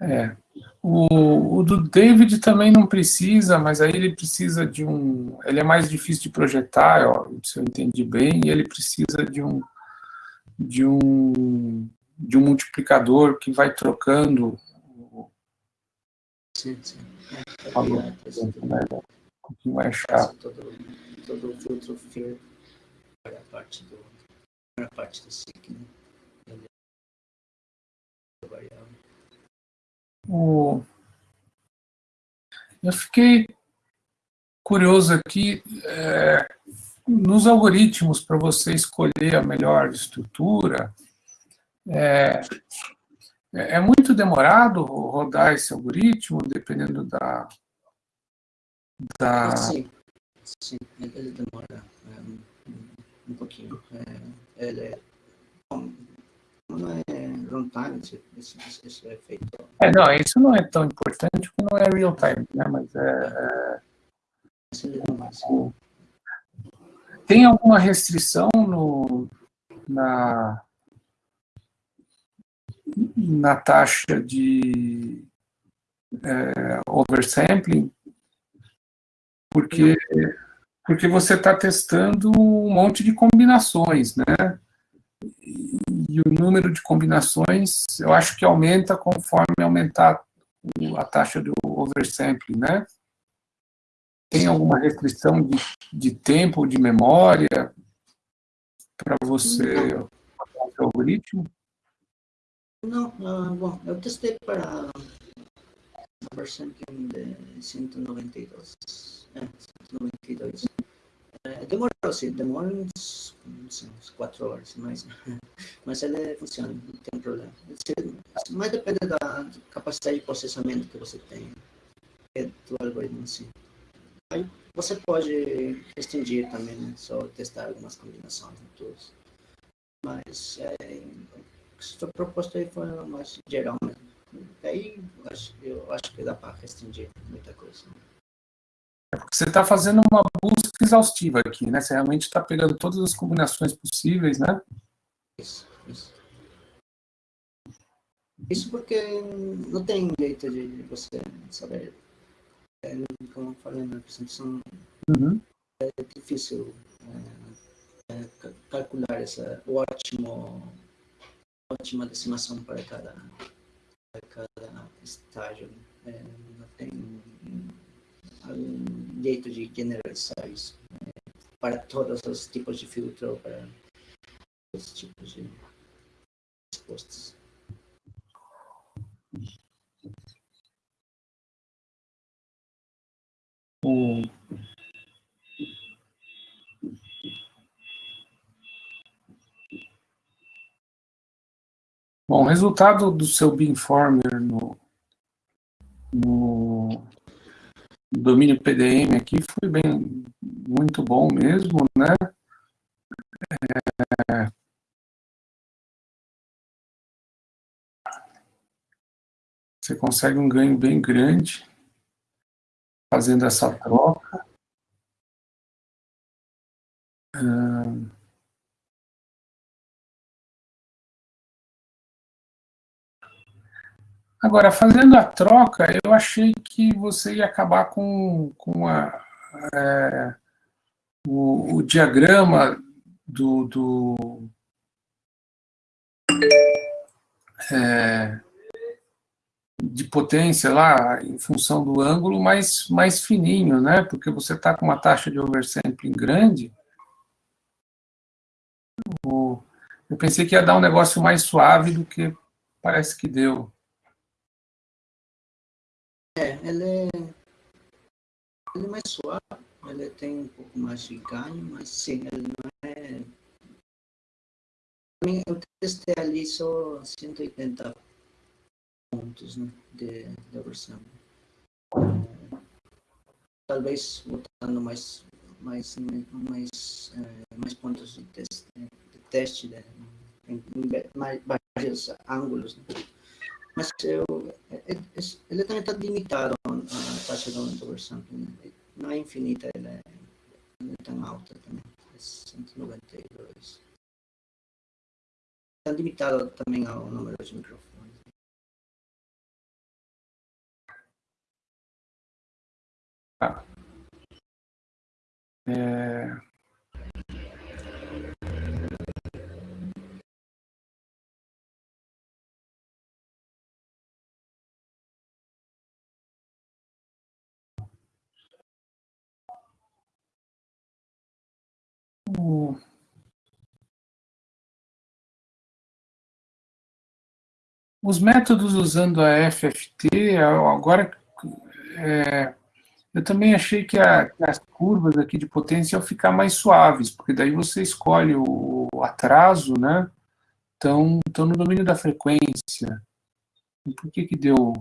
É. O, o, do David também não precisa, mas aí ele precisa de um... Ele é mais difícil de projetar, ó, se eu entendi bem, e ele precisa de um, de um, de um multiplicador que vai trocando Sim, sim. É, Falou. é, é, Né? Um chato. todo, todo o filtro a parte do para a parte do né? Ele O... Eu fiquei curioso aqui, é, nos algoritmos para você escolher a melhor estrutura, é, é muito demorado rodar esse algoritmo, dependendo da... da... Sim, sim, ele ele demora é, um, um pouquinho. É, ele é, não é runtime, isso, isso, isso é feito. É, não, isso não é tão importante porque não é real time, né? Mas é, sim. o- tem alguma restrição no, na, na taxa de é, oversampling? Porque, porque você está testando um monte de combinações, né? E o número de combinações, eu acho que aumenta conforme aumentar a taxa do oversampling, né? Tem alguma restrição de, de tempo de memória para você o algoritmo? Não, ah, bom, eu testei para a versão de 192. É, 192. Demorou, sim, demora uns, uns, uns 4 horas, mas, mas ele funciona, não tem problema. Mas depende da capacidade de processamento que você tem é, do algoritmo em si. Aí você pode restringir também, né? só testar algumas combinações e tudo. Mas é, foi proposto aí foi mais geral mesmo. Aí eu acho, eu acho que dá para restringir muita coisa. Porque você está fazendo uma busca exaustiva aqui, né? Você realmente está pegando todas as combinações possíveis, né? Isso, isso. Isso porque não tem jeito de você saber. É, como eu falei na apresentação, Uhum. é difícil é, é, ca- calcular essa ótimo ótima decimação para cada para cada estágio É, não tem algum jeito de generalizar isso é, para todos os tipos de filtro para os tipos de respostas O- Bom, o resultado do seu Beamformer no, no domínio PDM aqui foi bem, muito bom mesmo, né? É, Você consegue um ganho bem grande fazendo essa troca. Ahn, Agora, fazendo a troca, eu achei que você ia acabar com, com a, é, o, o diagrama do, do é, de potência lá, em função do ângulo, mais, mais fininho, né? Porque você está com uma taxa de oversampling grande. Eu pensei que ia dar um negócio mais suave do que parece que deu. É, ele é, ele é mais suave, ele tem um pouco mais de ganho, mas sim, ele não é. Eu testei ali só 180 pontos né, de, de versão. Talvez botando mais, mais, mais, eh, mais pontos de teste, de teste né, em, vários ângulos. Né. so it, it's a little bit limited on uh, Touchdown or something. It, no infinite le, le timeout também. São 192. Está limitado também ao número de microfones. Ah. É... o... Os métodos usando a FFT, agora é, eu também achei que, a, que, as curvas aqui de potência iam ficar mais suaves, porque daí você escolhe o, atraso, né? Então, então, no domínio da frequência. Por que que deu...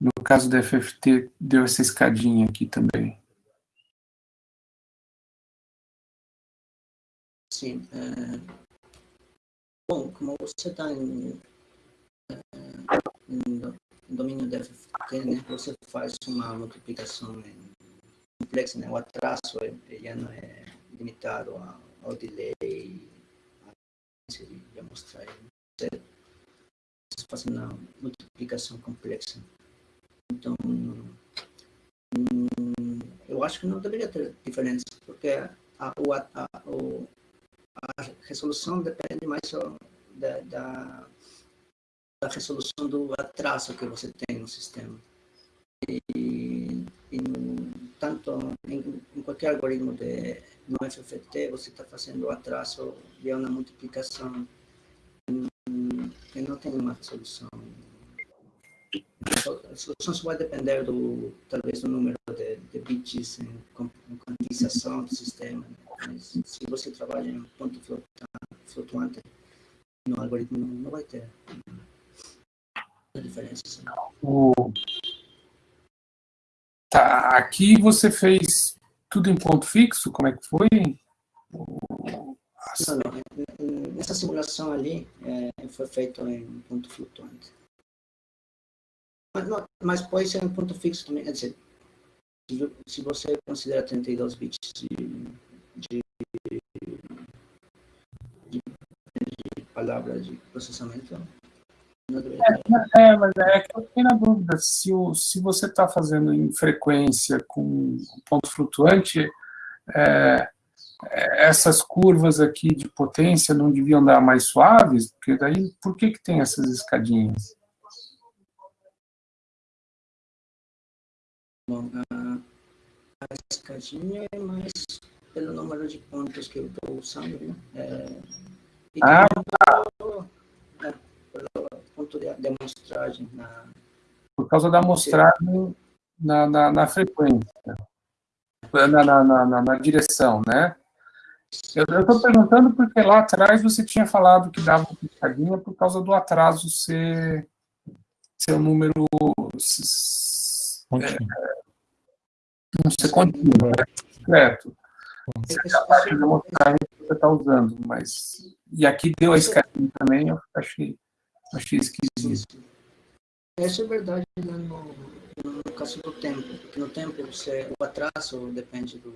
No caso da FFT, deu essa escadinha aqui também? Sim. É... Bom, como você está em, em, domínio da FFT, né, você faz uma multiplicação complexa, né? o atraso já não é limitado ao delay, a mostrar. Você faz uma multiplicação complexa. Então, hum, eu acho que não deveria ter diferença, porque a, o, a, o, a resolução depende mais da, da, da, resolução do atraso que você tem no sistema. E, e tanto em, em, qualquer algoritmo de, no FFT, você está fazendo atraso de uma multiplicação que não tem uma resolução. A solução só vai depender do, talvez, do número de, de bits em, em quantização do sistema. Né? Mas se você trabalha em ponto flutuante, no algoritmo não vai ter diferença. O... Tá, aqui você fez tudo em ponto fixo? Como é que foi? Não, não. Nessa simulação ali é, foi feito em ponto flutuante. Mas, não, mas pode ser em ponto fixo também. Quer dizer, se você considera 32 bits de de, de, de palavras de processamento. É, é, mas é que eu fiquei na dúvida se, o, se você está fazendo em frequência com ponto flutuante, é, é, essas curvas aqui de potência não deviam dar mais suaves? Porque daí, por que, que tem essas escadinhas? Bom, a, a escadinha é mais pelo número de pontos que eu estou usando, né? É, e ah, tá. é, pelo ponto de, de amostragem. Na, Por causa da amostragem na, na, na frequência, na, na, na, na direção, né? Eu estou perguntando porque lá atrás você tinha falado que dava uma piscadinha por causa do atraso ser, ser um número... É, não ser contínuo, né? Certo. Você capaz de que você está usando, mas... E aqui deu a escadinha também, eu achei, achei esquisito. Isso é verdade né, no, no caso do tempo, porque no tempo você, o atraso depende do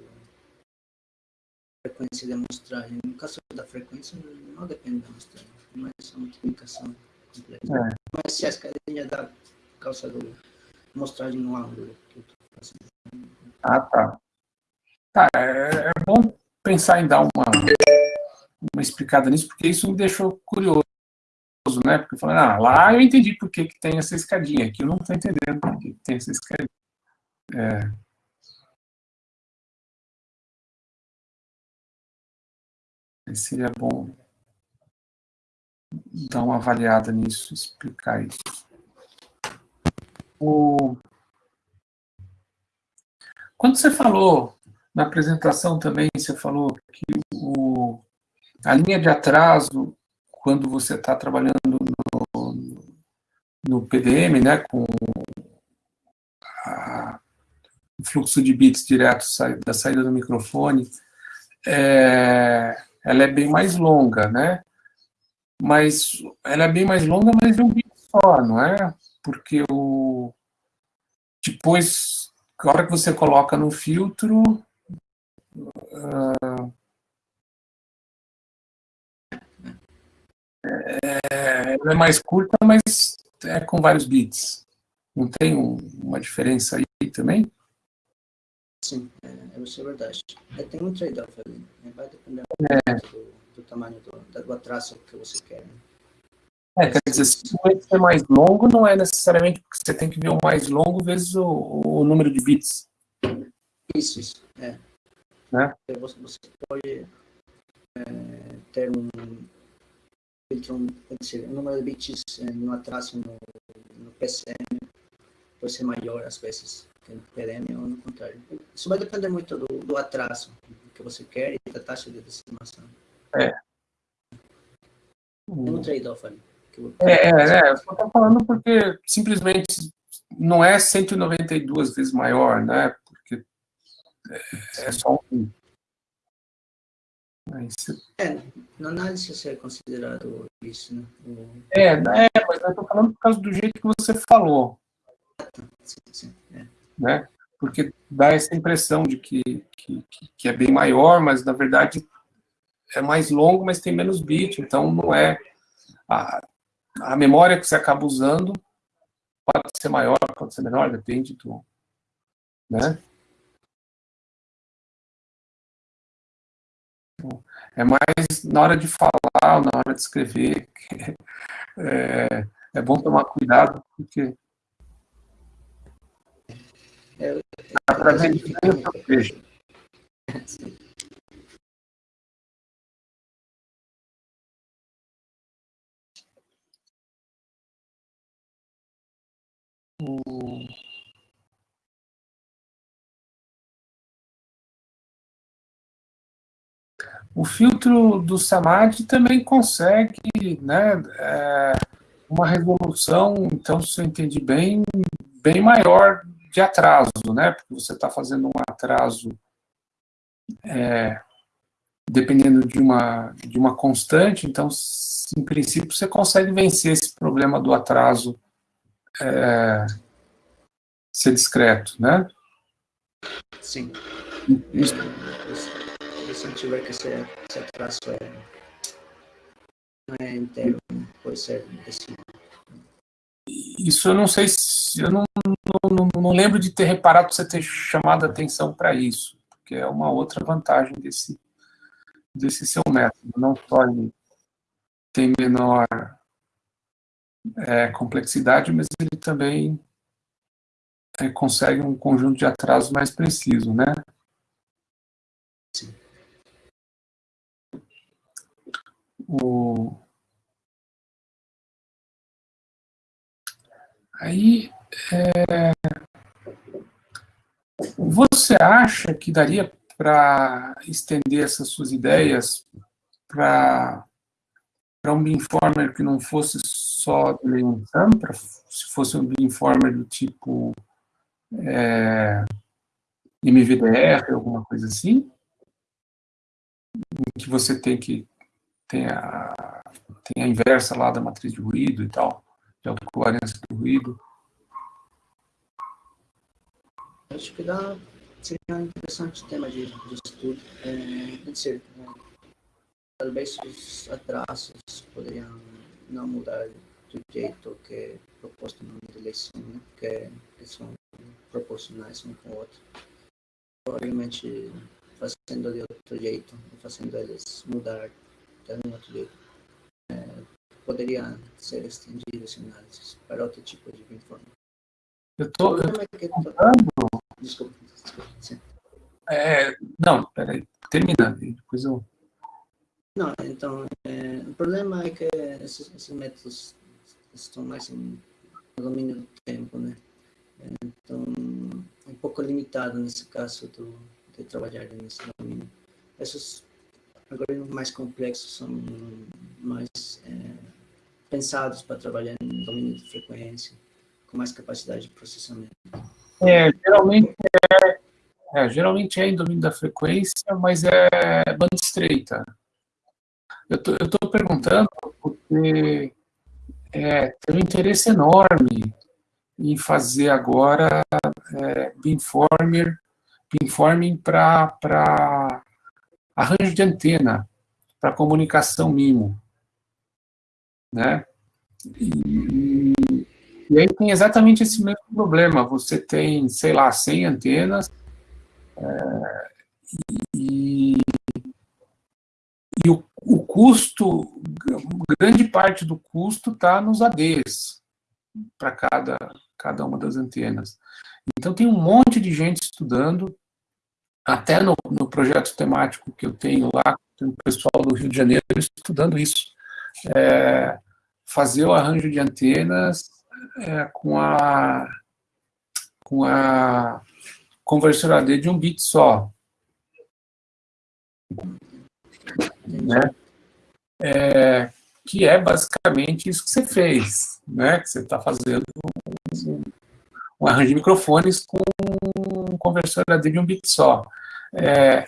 frequência de amostragem. No caso da frequência, não depende da amostragem, mas é uma multiplicação completa. É. Mas se a escadinha dá por causa da amostragem no ângulo que eu estou fazendo. Ah, tá. Tá, é, é bom pensar em dar uma, uma explicada nisso, porque isso me deixou curioso, né? Porque falando, ah, lá eu entendi por que, que tem essa escadinha, aqui eu não estou entendendo por que tem essa escadinha. É. Seria bom dar uma avaliada nisso, explicar isso. O... Quando você falou na apresentação também você falou que o, a linha de atraso, quando você está trabalhando no, no, PDM, né, com a, o fluxo de bits direto da saída do microfone, é, ela é bem mais longa, né? Mas ela é bem mais longa, mas é um bit só, não é? Porque o depois, a hora que você coloca no filtro, é, ela é mais curta, mas é com vários bits. Não tem um, uma diferença aí também? Sim, é, isso é verdade. É, tem um trade-off ali. Né? Vai depender é. do, do, tamanho do, do atraso que você quer. Né? É, quer dizer, se o ser mais longo, não é necessariamente porque você tem que ver o mais longo vezes o, o número de bits. Isso, isso. É. né? Você, você pode é, ter um filtro, um número de bits é, no atraso no, no PCM pode ser maior às vezes que no PDM ou no contrário. Isso vai depender muito do, do atraso que você quer e da taxa de decimação. É. É um trade-off ali. É, é, eu estou falando porque simplesmente não é 192 vezes maior, né? É, é só um. É, na análise isso é considerado isso, né? É, é, mas eu estou falando por causa do jeito que você falou. Sim, sim, é. Né? Porque dá essa impressão de que, que, que é bem maior, mas na verdade é mais longo, mas tem menos bit, então não é... A, a memória que você acaba usando pode ser maior, pode ser menor, depende do... Né? É mais na hora de falar, na hora de escrever, é, é bom tomar cuidado, porque é, através de eu vejo. O filtro do Samadhi também consegue né, é, uma resolução, então, se eu entendi bem, bem maior de atraso, né? Porque você está fazendo um atraso é, dependendo de uma, de uma constante, então, em princípio, você consegue vencer esse problema do atraso é, ser discreto, né? Sim. Isso. Se tiver que ser, esse atraso é, inteiro, pode ser decimal. Isso eu não sei se... Eu não, não, não lembro de ter reparado você ter chamado atenção para isso, porque é uma outra vantagem desse, desse seu método. Não só ele tem menor é, complexidade, mas ele também é, consegue um conjunto de atrasos mais preciso, né? Sim. O... Aí, é... você acha que daria para estender essas suas ideias para um beamformer que não fosse só de eleição, se fosse um beamformer do tipo é, MVDR, alguma coisa assim, que você tem que tem a, tem a inversa lá da matriz de ruído e tal de autocovariância do ruído? Acho que dá, seria um interessante tema de, de estudo. É, dizer, é, talvez os atrasos poderiam não mudar do jeito que é proposto no eleição, né? porque eles são proporcionais um com o outro. Provavelmente fazendo de outro jeito, fazendo eles mudar de outro jeito. É, poderia ser estendido esse análise para outro tipo de informe. Eu estou tentando... Desculpa, desculpa. Sim. É, não, peraí, termina, depois eu... Não, então, é, o problema é que esses, esses, métodos estão mais em, no domínio do tempo, né? Então, é um pouco limitado nesse caso do, de trabalhar nesse domínio. Esses algoritmos mais complexos são mais é, pensados para trabalhar em domínio de frequência, com mais capacidade de processamento. É, geralmente é, é, geralmente é em domínio da frequência, mas é banda estreita. Eu estou perguntando porque é, tem um interesse enorme em fazer agora é, beamformer, beamforming para arranjo de antena, para comunicação MIMO né? E, e, aí tem exatamente esse mesmo problema. Você tem, sei lá, 100 antenas é, e, e o, o, custo, grande parte do custo está nos ADs para cada, cada uma das antenas. Então tem um monte de gente estudando até no, no projeto temático que eu tenho lá, tem o pessoal do Rio de Janeiro estudando isso. É, fazer o arranjo de antenas é, com a com a conversor AD de um bit só. Né? É, que é basicamente isso que você fez, né? que você está fazendo um, um, arranjo de microfones com um conversor AD de um bit só. É,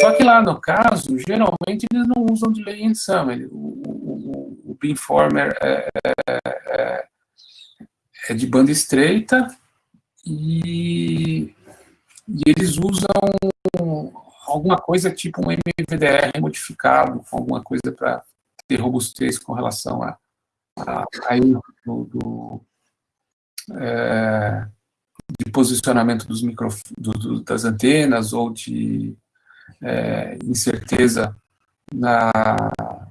só que lá no caso, geralmente eles não usam delay in sum. O, o, o beamformer é, é, é, de banda estreita e, e, eles usam alguma coisa tipo um MVDR modificado, alguma coisa para ter robustez com relação a, a, a do, do é, de posicionamento dos micro, do, do, das antenas ou de é, incerteza na,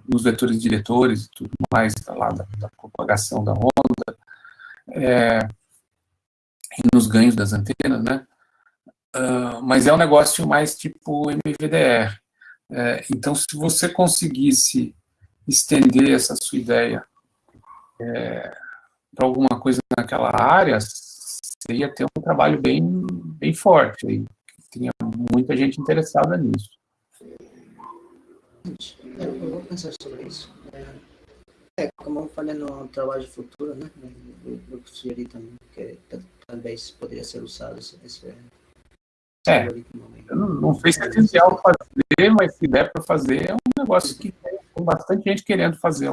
nos vetores diretores e tudo mais, lá da, da propagação da onda, é, e nos ganhos das antenas, né? Uh, mas é um negócio mais tipo MVDR. É, então, se você conseguisse estender essa sua ideia é, para alguma coisa naquela área, você ia ter um trabalho bem, bem forte. Aí. Tinha muita gente interessada nisso. Eu vou pensar sobre isso. É, como eu falei no trabalho de futuro, né? Eu, eu sugeri também que talvez poderia ser usado esse, esse é, não, não sei se é essencial fazer, mas se der para fazer, é um negócio que tem bastante gente querendo fazer.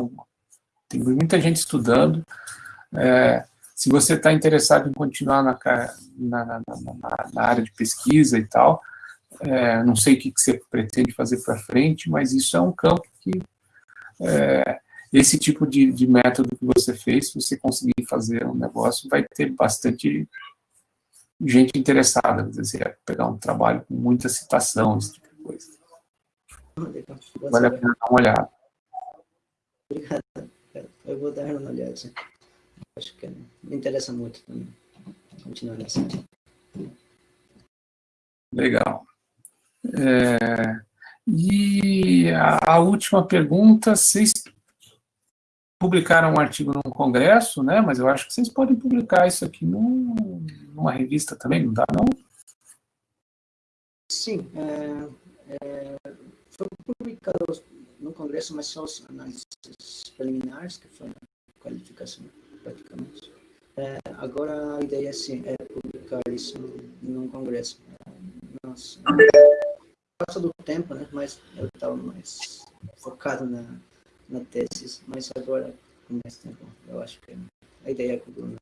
Tem muita gente estudando. É, se você está interessado em continuar na, na, na, na, área de pesquisa e tal, é, não sei o que, que você pretende fazer para frente, mas isso é um campo que é, esse tipo de, de, método que você fez, se você conseguir fazer um negócio, vai ter bastante gente interessada, quer dizer, pegar um trabalho com muita citação, esse tipo de coisa. Vale a pena dar uma olhada. Obrigado. Eu vou dar uma olhada acho que me interessa muito também continuar nessa. Legal. É, e a, a, última pergunta, vocês publicaram um artigo num congresso, né? Mas eu acho que vocês podem publicar isso aqui num, numa revista também, não dá não? Sim, é, é, foi publicado no congresso, mas só os análises preliminares, que foi a qualificação praticamente. É, agora a ideia sim, é publicar isso num congresso. Nossa, passa do tempo, né? Mas eu estava mais focado na, na tese, mas agora com mais tempo, eu acho que a ideia é que o Bruno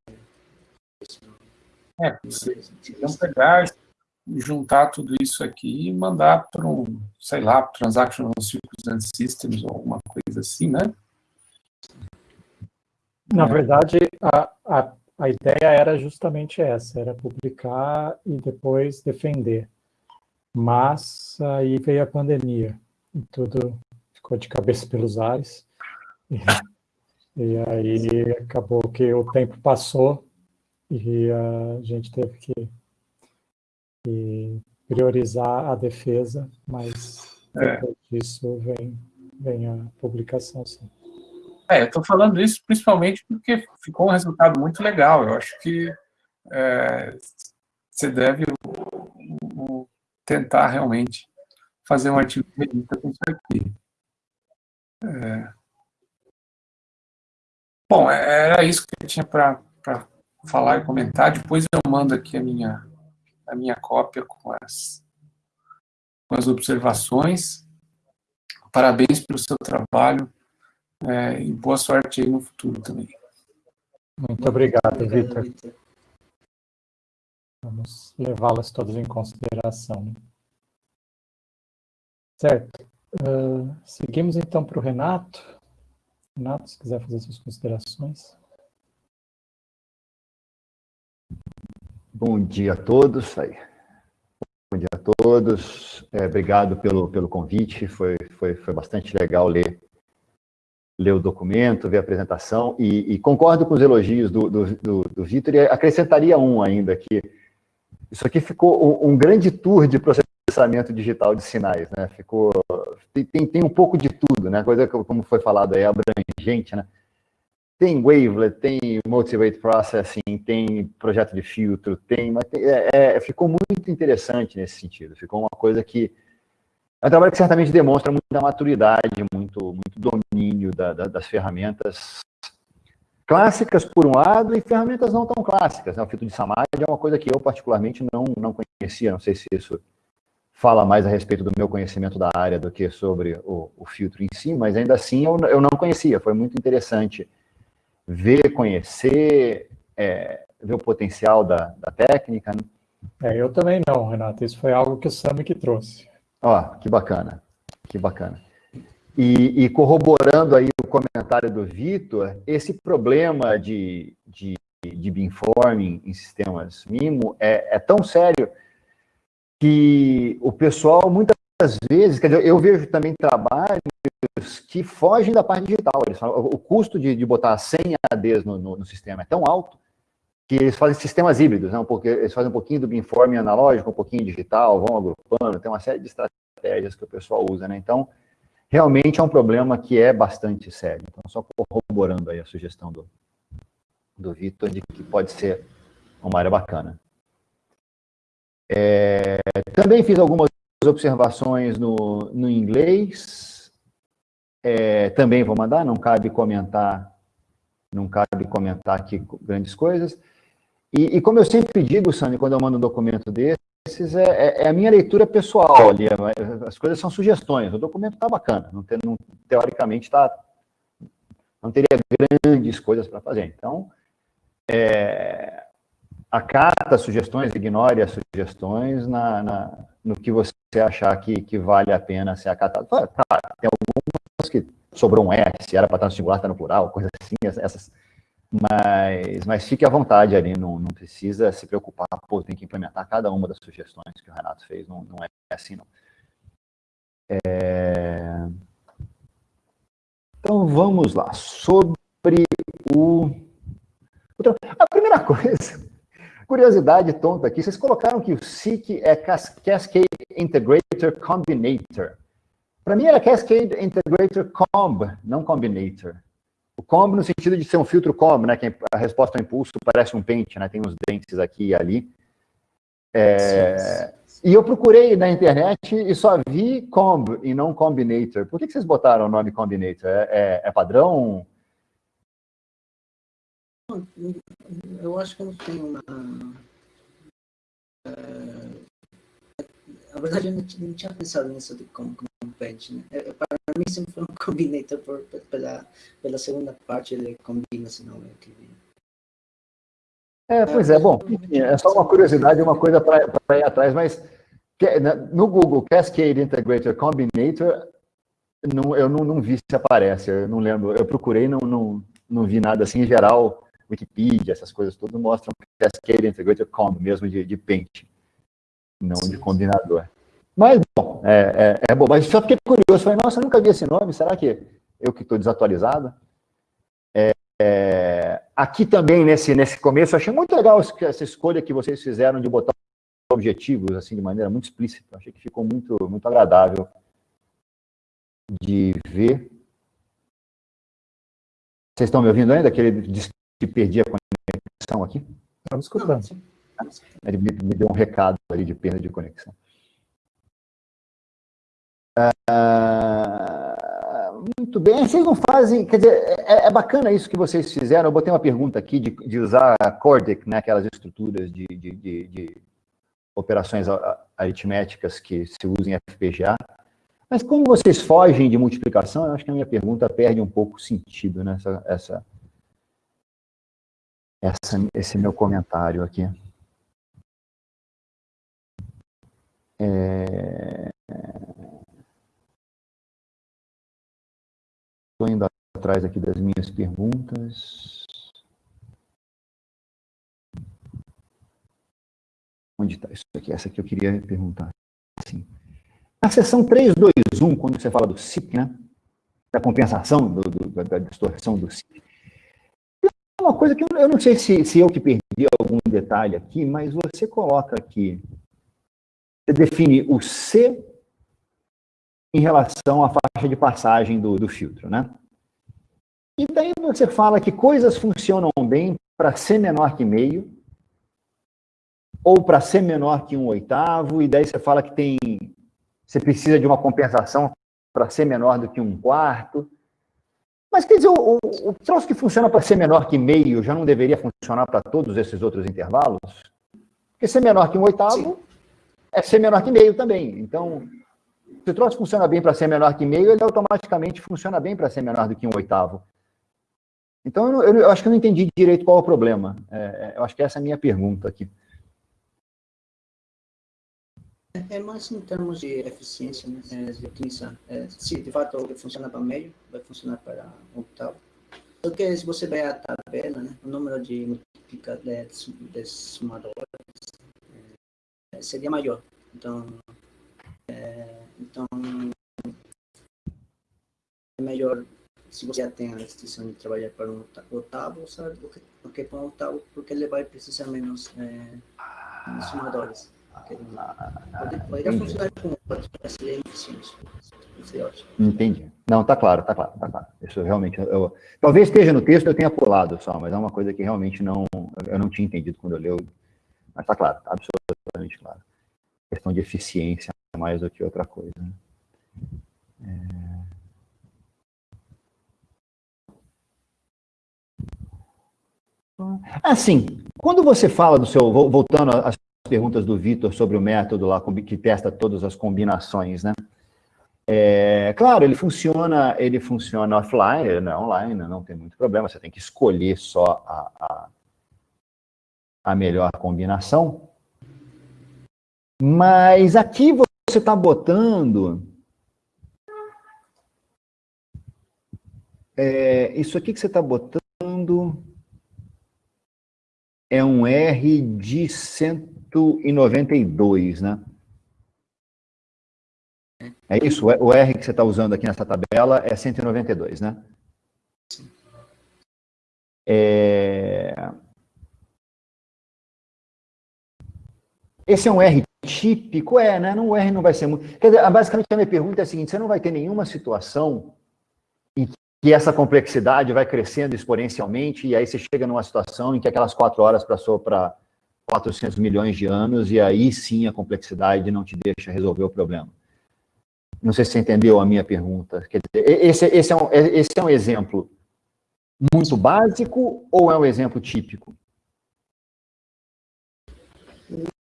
é, vamos pegar, juntar tudo isso aqui e mandar para um, sei lá, Transactional Circumstance Systems ou alguma coisa assim, né? Na é. verdade, a, a, a ideia era justamente essa, era publicar e depois defender. Mas aí veio a pandemia e tudo ficou de cabeça pelos ares. E, e aí acabou que o tempo passou e a gente teve que, que priorizar a defesa, mas é. depois disso vem, vem a publicação, sim. É, eu estou falando isso principalmente porque ficou um resultado muito legal. Eu acho que é, você deve o, o, tentar realmente fazer um artigo de revista com isso aqui. É. Bom, era isso que eu tinha para falar e comentar. Depois eu mando aqui a minha, a minha cópia com as, com as observações. Parabéns pelo seu trabalho. É, e boa sorte aí no futuro também. Muito obrigado, Vitor. Vamos levá-las todas em consideração. Certo. Uh, seguimos então para o Renato. Renato, se quiser fazer suas considerações. Bom dia a todos. Aí. Bom dia a todos. É, obrigado pelo, pelo convite. Foi, foi, foi bastante legal ler ler o documento, ver a apresentação, e, e concordo com os elogios do, do, do, do Vitor, e acrescentaria um ainda, que isso aqui ficou um, um, grande tour de processamento digital de sinais, né? Ficou tem, tem um pouco de tudo, né? Coisa que, como foi falado aí, abrangente, né? Tem wavelet, tem multi-rate processing, tem projeto de filtro, tem, tem, é, é, ficou muito interessante nesse sentido. Ficou uma coisa que é um trabalho que certamente demonstra muita maturidade, muito, muito domínio da, da, das ferramentas clássicas por um lado e ferramentas não tão clássicas. Né? O filtro de Samadhi é uma coisa que eu particularmente não, não conhecia, não sei se isso fala mais a respeito do meu conhecimento da área do que sobre o, o filtro em si, mas ainda assim eu, eu não conhecia, foi muito interessante ver, conhecer, é, ver o potencial da, da técnica. Né? É, eu também não, Renato, isso foi algo que o Sami que trouxe. Ó, que bacana, que bacana. E, e, corroborando aí o comentário do Vitor, esse problema de, de, de beamforming em sistemas MIMO é, é, tão sério que o pessoal, muitas vezes, quer dizer, eu vejo também trabalhos que fogem da parte digital. Falam, o custo de, de botar 100 ADs no, no, no, sistema é tão alto que eles fazem sistemas híbridos, né? porque eles fazem um pouquinho do beamforming analógico, um pouquinho digital, vão agrupando, tem uma série de estratégias que o pessoal usa. Né? Então, realmente é um problema que é bastante sério. Então, só corroborando aí a sugestão do, do Vitor de que pode ser uma área bacana. É, também fiz algumas observações no, no inglês, é, também vou mandar, não cabe comentar, não cabe comentar aqui grandes coisas. E, e como eu sempre digo, Sandro, quando eu mando um documento desse, esses é, é, é, a minha leitura pessoal ali, é, as coisas são sugestões, o documento está bacana, não tem, não, teoricamente tá, não teria grandes coisas para fazer. Então, é, acata sugestões, ignore as sugestões na, na, no que você achar que, que vale a pena ser acatado. Claro, tem algumas que sobrou um S, era para estar no singular, está no plural, coisas assim, essas mas, mas fique à vontade ali, não, não precisa se preocupar, pô, tem que implementar cada uma das sugestões que o Renato fez, não, não é assim, não. É... Então, vamos lá, sobre o... A primeira coisa, curiosidade tonta aqui, vocês colocaram que o SIC é Cascade Integrator Combinator. Para mim era Cascade Integrator Comb, não Combinator. O combo no sentido de ser um filtro combo, né? Que a resposta ao impulso parece um pente, né? Tem uns dentes aqui e ali. É, e eu procurei na internet e só vi comb e não combinator. Por que, que vocês botaram o nome combinator? É, é, é padrão? Eu acho que eu não tenho uma... Uh, na verdade, eu não, não tinha pensado nisso de como, né? Para mim sempre foi um combinator por, pela, pela segunda parte, ele combina, senão é que... É, pois é, bom, é só uma curiosidade, uma coisa para ir atrás, mas no Google Cascade Integrator Combinator, não, eu não, não, vi se aparece, eu não lembro, eu procurei, não, não, não vi nada assim, em geral, Wikipedia, essas coisas todas mostram Cascade Integrator Comb, mesmo de, de pente, não Sim. de combinador. Mas, bom, é, é, é, bom. Mas só fiquei curioso. Falei, nossa, eu nunca vi esse nome. Será que eu que estou desatualizado? É, é, aqui também, nesse, nesse começo, eu achei muito legal essa escolha que vocês fizeram de botar objetivos, assim, de maneira muito explícita. Achei que ficou muito, muito agradável de ver. Vocês estão me ouvindo ainda? Aquele disse que perdi a conexão aqui? Estamos escutando. Ele me, me deu um recado ali de perda de conexão. Muito bem. Vocês não fazem, quer dizer, é, é, bacana isso que vocês fizeram. Eu botei uma pergunta aqui de, de usar Cordic, né, aquelas estruturas de, de, de, operações aritméticas que se usam em FPGA. Mas como vocês fogem de multiplicação, eu acho que a minha pergunta perde um pouco o sentido nessa essa, essa, esse meu comentário aqui. É... Estou indo atrás aqui das minhas perguntas. Onde está isso aqui? Essa aqui eu queria perguntar. Sim. Na seção 321, quando você fala do SIP, né? Da compensação, do, do, da distorção do SIP. É uma coisa que eu, eu não sei se, se eu que perdi algum detalhe aqui, mas você coloca aqui você define o C em relação à faixa de passagem do, do filtro, né? E daí você fala que coisas funcionam bem para C menor que meio, ou para ser menor que um oitavo, e daí você fala que tem, você precisa de uma compensação para ser menor do que um quarto. Mas quer dizer, o, o, o troço que funciona para ser menor que meio já não deveria funcionar para todos esses outros intervalos? Porque ser menor que um oitavo Sim. é ser menor que meio também. Então, se o troço funciona bem para ser menor que meio, ele automaticamente funciona bem para ser menor do que um oitavo. Então, eu, eu, acho que eu não entendi direito qual é o problema. É, é eu acho que essa é a minha pergunta aqui. É, é mais em termos de eficiência, né? É, de utilização. É, se de fato funciona para meio, vai funcionar para octavo. Porque se você ver a tabela, né, o número de multiplicadores de sumadores é, seria maior. Então, é, então é melhor se você já tem a restrição de trabalhar para um oitavo, sabe? Do que, para um oitavo, porque ele vai precisar menos é, sumadores. Pode funcionar com Entendi. Não, tá claro, tá claro, tá claro. Isso realmente, eu, talvez esteja no texto, eu tenha pulado só, mas é uma coisa que realmente não, eu não tinha entendido quando eu leio, mas tá claro, tá absolutamente claro. Questão de eficiência mais do que outra coisa. Né? É... Assim, quando você fala do seu, voltando às perguntas do Vitor sobre o método lá que testa todas as combinações, né? É, claro, ele funciona, ele funciona offline, não é online, não tem muito problema, você tem que escolher só a, a, a melhor combinação. Mas aqui você está botando... É, isso aqui que você está botando é um R de 192, né? É isso? O R que você está usando aqui nessa tabela é 192, né? É... Esse é um R típico? É, né? Não, o R não vai ser muito... Quer dizer, basicamente a minha pergunta é a seguinte, você não vai ter nenhuma situação em que essa complexidade vai crescendo exponencialmente e aí você chega numa situação em que aquelas quatro horas passou para 400 milhões de anos e aí sim a complexidade não te deixa resolver o problema. Não sei se você entendeu a minha pergunta. Quer dizer, esse, esse, é um, esse é um exemplo muito básico ou é um exemplo típico?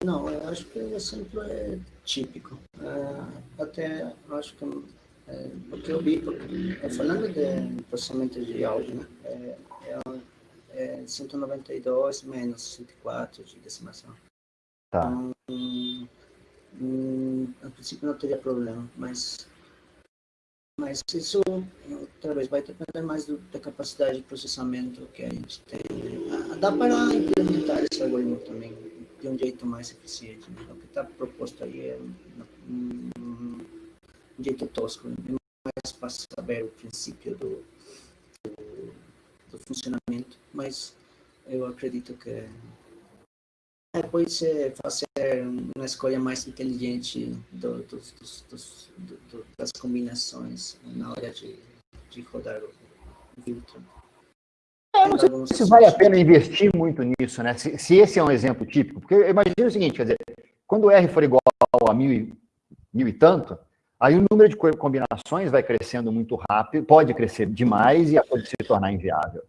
Não, eu acho que o exemplo é típico. É, até acho que é, o que eu vi, porque, falando de processamento de áudio, né, é, é é 192 menos 104 de decimação. Tá. Então, hum, a princípio não teria problema, mas mas isso talvez vai depender mais do, da capacidade de processamento que a gente tem. Ah, dá para implementar esse algoritmo também de um jeito mais eficiente. Né? O que está proposto aí é um, um, jeito tosco, né? mais para saber o princípio do, do do funcionamento, mas eu acredito que é, pode ser fazer uma escolha mais inteligente do, das combinações na hora de, de rodar o filtro. É, não sei se vale a pena investir muito nisso, né? Se, se, esse é um exemplo típico, porque imagina o seguinte, quer dizer, quando o R for igual a mil e, mil e tanto, Aí o número de combinações vai crescendo muito rápido, pode crescer demais e pode se tornar inviável.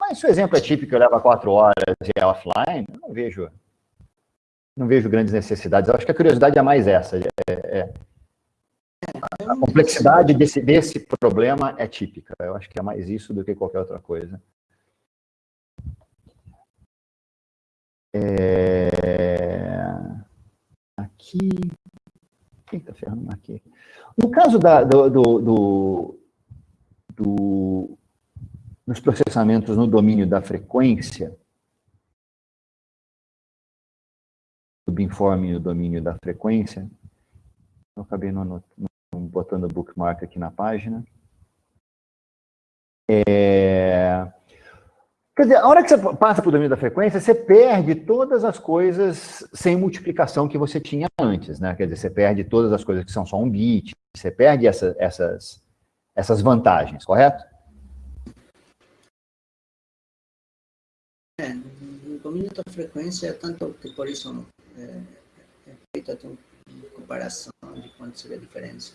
Mas se o exemplo é típico, eu levo quatro horas e é offline, eu não vejo, não vejo grandes necessidades. Eu acho que a curiosidade é mais essa. É, é, a complexidade desse, desse problema é típica. Eu acho que é mais isso do que qualquer outra coisa. É... Aqui, Eita, ferrando aqui. No caso da, do, do, do, do, dos processamentos no domínio da frequência, subinforme no domínio da frequência, eu acabei não, não, botando bookmark aqui na página. É, Quer dizer, a hora que você passa para o domínio da frequência, você perde todas as coisas sem multiplicação que você tinha antes, né? Quer dizer, você perde todas as coisas que são só um bit, você perde essa, essas, essas vantagens, correto? É, no domínio da frequência, tanto que por isso é, é feita uma comparação de quanto seria a diferença.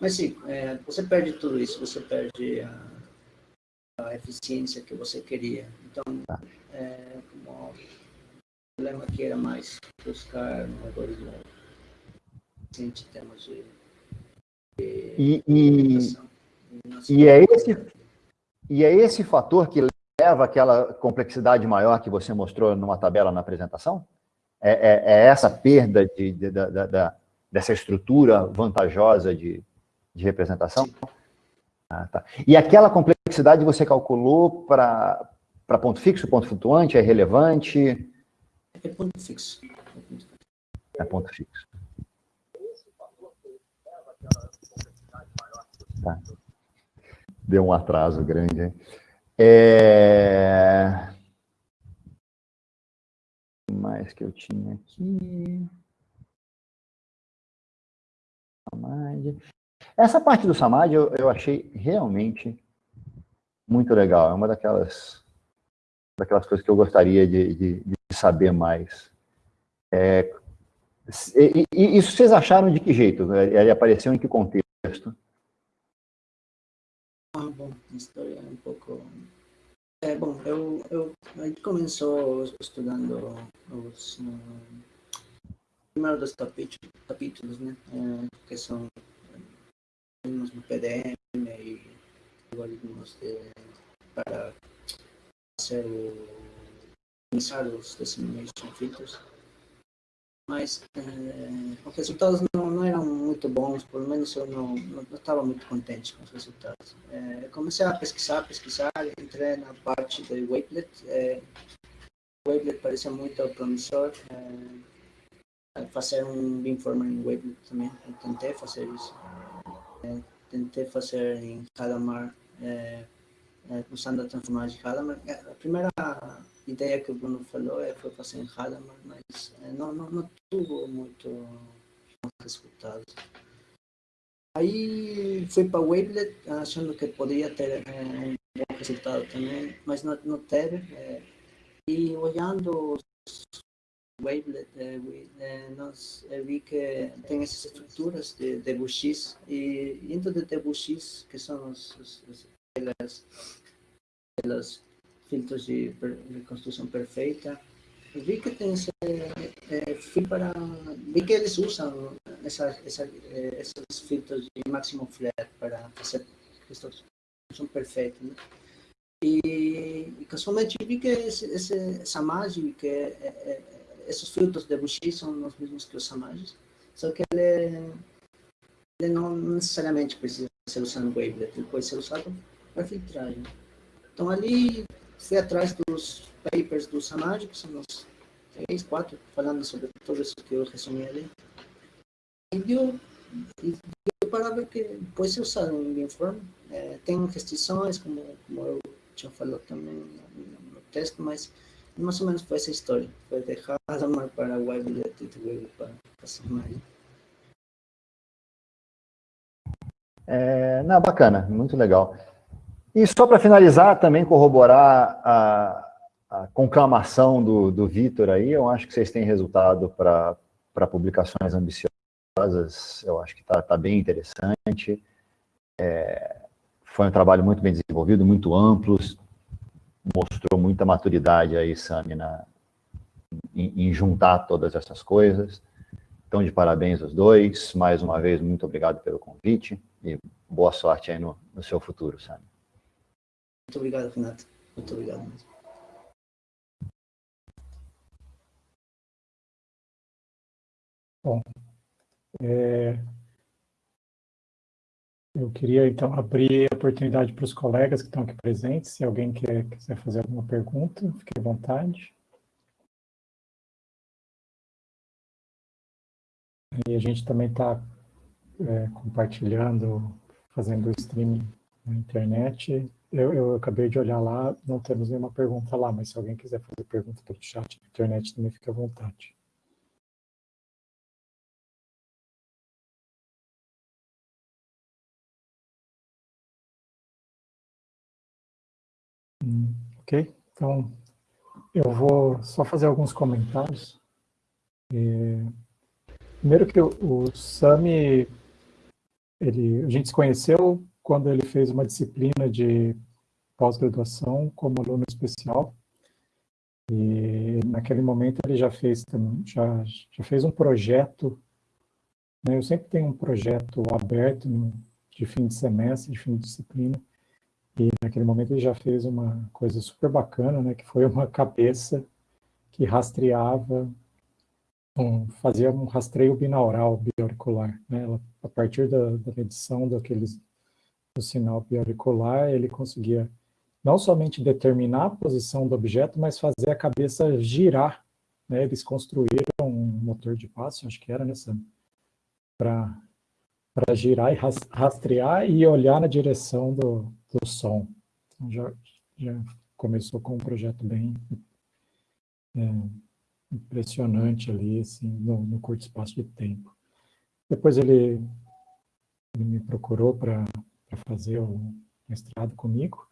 Mas sim, é, você perde tudo isso, você perde a, a eficiência que você queria. Então, tá. é, como o problema aqui era mais buscar um algoritmo em termos de, de e, e, e, é esse, e é esse fator que leva aquela complexidade maior que você mostrou numa tabela na apresentação? É, é, é essa perda de, de, de, dessa estrutura vantajosa de, de representação? Ah, tá. E aquela complexidade você calculou para ponto fixo, ponto flutuante, é relevante? É ponto fixo. É ponto fixo. Tá. Deu um atraso grande, hein? É... Mais que eu tinha aqui... Essa parte do Samadhi eu, eu achei realmente muito legal. É uma daquelas, daquelas coisas que eu gostaria de, de, de saber mais. É, e, e, isso vocês acharam de que jeito? Ele apareceu em que contexto? Ah, bom, a história é um pouco... É, bom, eu, eu, a gente começou estudando os... Uh, primeiro dos capítulos, capítulos né, é, que são algoritmos no PDM e algoritmos de, para fazer o, pensar os dissemination filters. Mas é, os resultados não, não, eram muito bons, pelo menos eu não, não, não estava muito contente com os resultados. É, comecei a pesquisar, pesquisar, entrei na parte do Wavelet. É, Wavelet parecia muito promissor. Fazer um beamformer em Wavelet também, eu tentei fazer isso. Tentei fazer em Hadamard, é, é, usando a transformagem de Hadamard. É, a primeira ideia que o Bruno falou é, foi fazer em Hadamard, mas é, não, não, não tuvo muito resultados. Aí fui para Wavelet, achando que poderia ter é, um bom resultado também, mas não, não teve. É, e olhando Wavelet, é, é, nós é, vi que tem essas estruturas de Debussy e dentro de Debussy, que são os, os, os pelas, pelas filtros de reconstrução perfeita, vi que tem esse, é, fui para, vi que eles usam essa, essa, esses filtros de máximo flat para fazer reconstrução perfeita, né? E, e casualmente vi que esse, esse, essa que é, é esses filtros de Debussy são os mesmos que os Samages, só que ele, ele não necessariamente precisa ser usado no Wavelet, ele pode ser usado para filtragem. Então ali fui atrás dos papers do Samaj, que são uns três, quatro, falando sobre tudo isso que eu resumi ali. E deu, e deu para ver que pode ser usado em Beamform. É, tem restrições, como, como eu já falou também no, no texto, mas mais ou menos foi essa história. Foi de Hadamard para e de Wavelet para Samari. É, não, bacana, muito legal. E só para finalizar, também corroborar a, a conclamação do, do Vitor aí, eu acho que vocês têm resultado para publicações ambiciosas, eu acho que está tá bem interessante. É, foi um trabalho muito bem desenvolvido, muito amplo, mostrou muita maturidade aí, Sami, na, em, em, juntar todas essas coisas. Então, de parabéns aos dois. Mais uma vez, muito obrigado pelo convite e boa sorte aí no, no seu futuro, Sami. Muito obrigado, Renato. Muito obrigado mesmo. Bom, é, eu queria, então, abrir a oportunidade para os colegas que estão aqui presentes. Se alguém quer, quiser fazer alguma pergunta, fique à vontade. E a gente também está é, compartilhando, fazendo o streaming na internet. Eu, eu acabei de olhar lá, não temos nenhuma pergunta lá, mas se alguém quiser fazer pergunta pelo chat na internet, também fica à vontade. Hum, ok, então eu vou só fazer alguns comentários. Primeiro que o, o Sami, ele, a gente se conheceu quando ele fez uma disciplina de pós-graduação como aluno especial. E naquele momento ele já fez, já, já fez um projeto, né? eu sempre tenho um projeto aberto no, de fim de semestre, de fim de disciplina, e naquele momento ele já fez uma coisa super bacana, né? que foi uma cabeça que rastreava, um, fazia um rastreio binaural bioauricular. Né? A partir da, da medição daqueles do sinal bioauricular, ele conseguia não somente determinar a posição do objeto, mas fazer a cabeça girar. Né? Eles construíram um motor de passo, acho que era nessa, para girar e rastrear e olhar na direção do, do som. Então, já, já começou com um projeto bem é, impressionante ali, assim, no, no curto espaço de tempo. Depois ele, ele me procurou para fazer o mestrado comigo.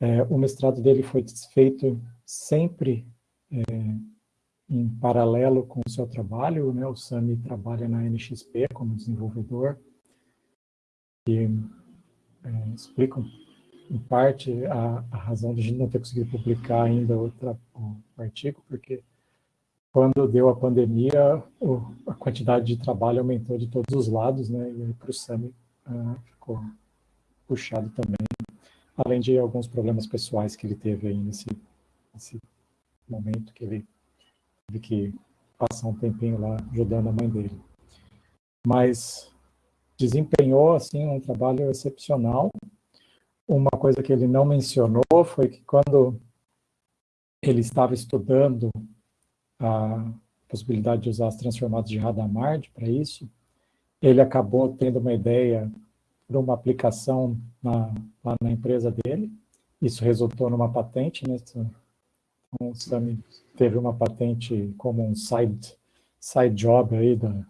É, o mestrado dele foi feito sempre é, em paralelo com o seu trabalho, né? o Sami trabalha na NXP como desenvolvedor, e é, explicam em parte a, a, razão de a gente não ter conseguido publicar ainda outra, artigo, porque quando deu a pandemia, o, a quantidade de trabalho aumentou de todos os lados, né? E para o Sami uh, ficou puxado também, além de alguns problemas pessoais que ele teve aí nesse, nesse momento que ele teve que passar um tempinho lá ajudando a mãe dele. Mas desempenhou assim um trabalho excepcional. Uma coisa que ele não mencionou foi que quando ele estava estudando a possibilidade de usar as transformadas de Hadamard para isso, ele acabou tendo uma ideia para uma aplicação na, lá na empresa dele. Isso resultou numa patente, né? Então, o Sami teve uma patente como um side, side job aí da,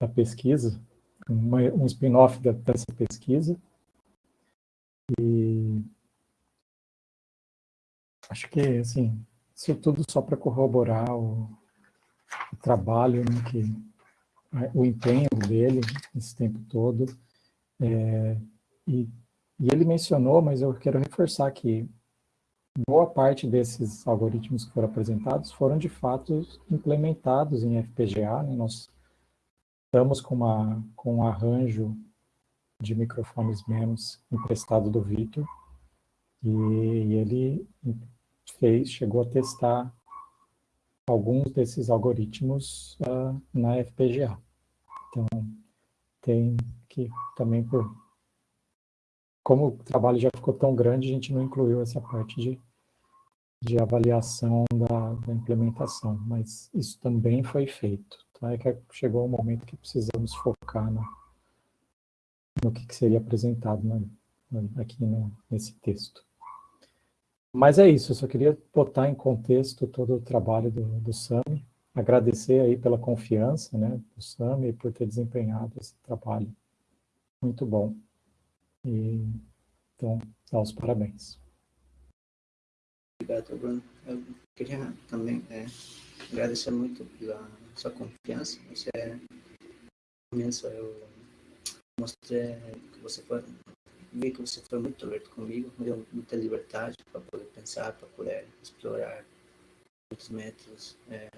da pesquisa, uma, um spin-off dessa pesquisa. E acho que, assim, isso tudo só para corroborar o, o trabalho, né, que, o empenho dele esse tempo todo. É, e, e ele mencionou, mas eu quero reforçar que boa parte desses algoritmos que foram apresentados foram de fato implementados em FPGA. Né? Nós estamos com, uma, com um arranjo de microfones menos emprestado do Victor e, e ele fez, chegou a testar alguns desses algoritmos uh, na FPGA. Então, tem que também por como o trabalho já ficou tão grande, a gente não incluiu essa parte de, de avaliação da, da implementação, mas isso também foi feito. Tá? É que chegou o um momento que precisamos focar no, no que, que seria apresentado aqui no, nesse texto. Mas é isso, eu só queria botar em contexto todo o trabalho do, do SAMI, agradecer aí pela confiança né, do SAMI por ter desempenhado esse trabalho muito bom. E, então, dá os parabéns. Obrigado, Bruno. Eu queria também é, agradecer muito pela sua confiança. Você é imenso. Eu mostrei que você foi, vi que você foi muito aberto comigo, me deu muita liberdade para poder pensar, para poder explorar muitos métodos. É,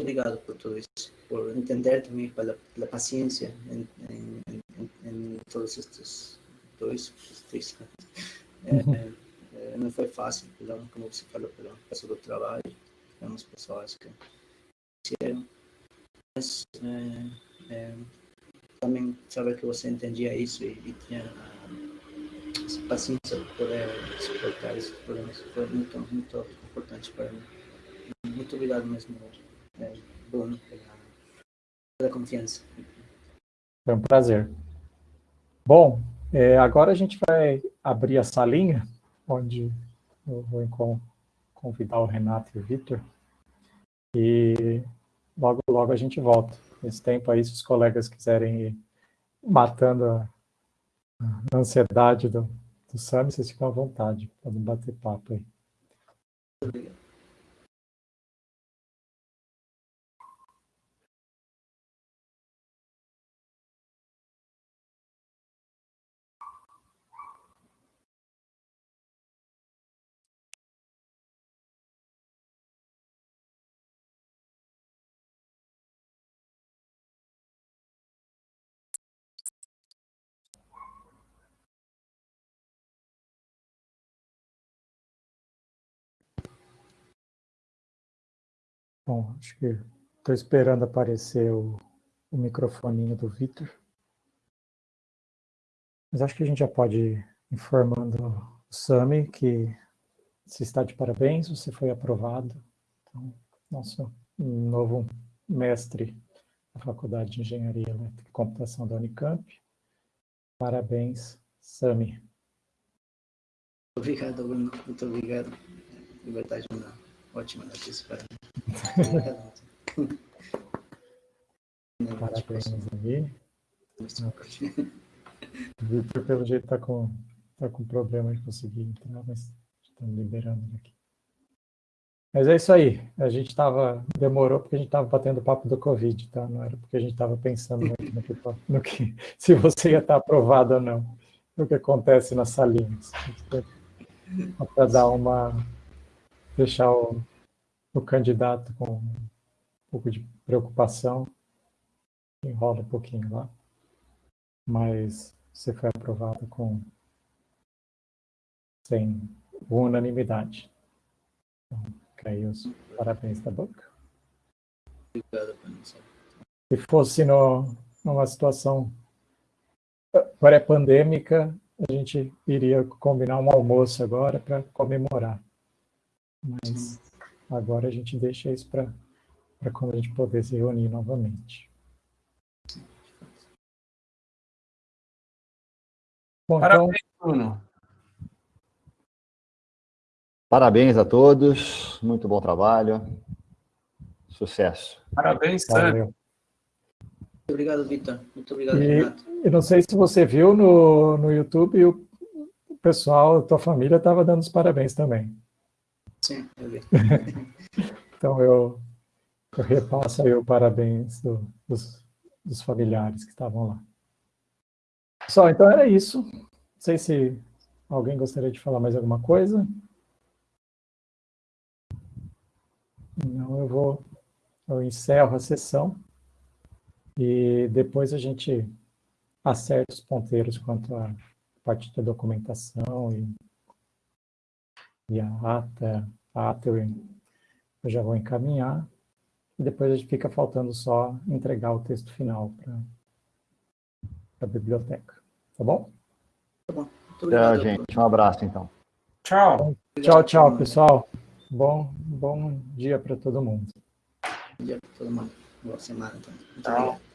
obrigado por tudo isso, por entender também pela, pela paciência em, em, em, todos estes dois, três é, uhum. é, não foi fácil, pelo, como você falou, pelo peso do trabalho, tivemos pessoas que fizeram, mas é, é, também saber que você entendia isso e, e tinha a paciência para poder suportar esses problemas foi muito, muito importante para mim. Muito obrigado mesmo é, Bruno, pela, pela confiança. Foi um prazer. Bom, é, agora a gente vai abrir a salinha, onde eu vou convidar o Renato e o Vitor, e logo, logo a gente volta. Nesse tempo aí, se os colegas quiserem ir matando a, ansiedade do, do SAMI, vocês ficam à vontade, podem bater papo aí. Obrigado. Bom, acho que estou esperando aparecer o, o microfoninho do Vitor. Mas acho que a gente já pode ir informando o Sami que se está de parabéns, você foi aprovado. Então, nosso novo mestre da Faculdade de Engenharia Elétrica e Computação da Unicamp. Parabéns, Sami. Obrigado, Bruno. Muito obrigado. De verdade, uma ótima notícia para mim. Parabéns aí. O Victor, pelo jeito, está com, tá com problema de conseguir entrar, mas estamos liberando ele aqui. Mas é isso aí. A gente estava. Demorou porque a gente estava batendo papo do Covid, tá? Não era porque a gente estava pensando muito no que, no que, se você ia estar aprovado ou não. O que acontece nas salinhas. Para dar uma. Deixar o, o candidato com um pouco de preocupação, enrola um pouquinho lá, mas você foi aprovado com sem unanimidade. Então, aí os parabéns da boca. Obrigado, Se fosse no, numa situação pré-pandêmica, a gente iria combinar um almoço agora para comemorar. Mas Agora a gente deixa isso para quando a gente poder se reunir novamente. Bom, Parabéns, então... Bruno. Parabéns a todos, muito bom trabalho, sucesso. Parabéns, Sérgio. Muito obrigado, Vitor. Muito obrigado, e, Renato. Eu não sei se você viu no, no YouTube, o pessoal, a tua família estava dando os parabéns também. Então, eu, eu repasso aí o parabéns do, dos, dos familiares que estavam lá. Só, então era isso. Não sei se alguém gostaria de falar mais alguma coisa. Não, eu vou, eu encerro a sessão e depois a gente acerta os ponteiros quanto à parte da documentação e e a ata, a eu já vou encaminhar, e depois a gente fica faltando só entregar o texto final para a biblioteca. Tá bom? Tá bom. Tchau, gente. Um abraço, então. Tchau. Tchau, tchau, pessoal. Bom, bom dia para todo mundo. Bom dia para todo mundo. Boa semana. Então. Tchau.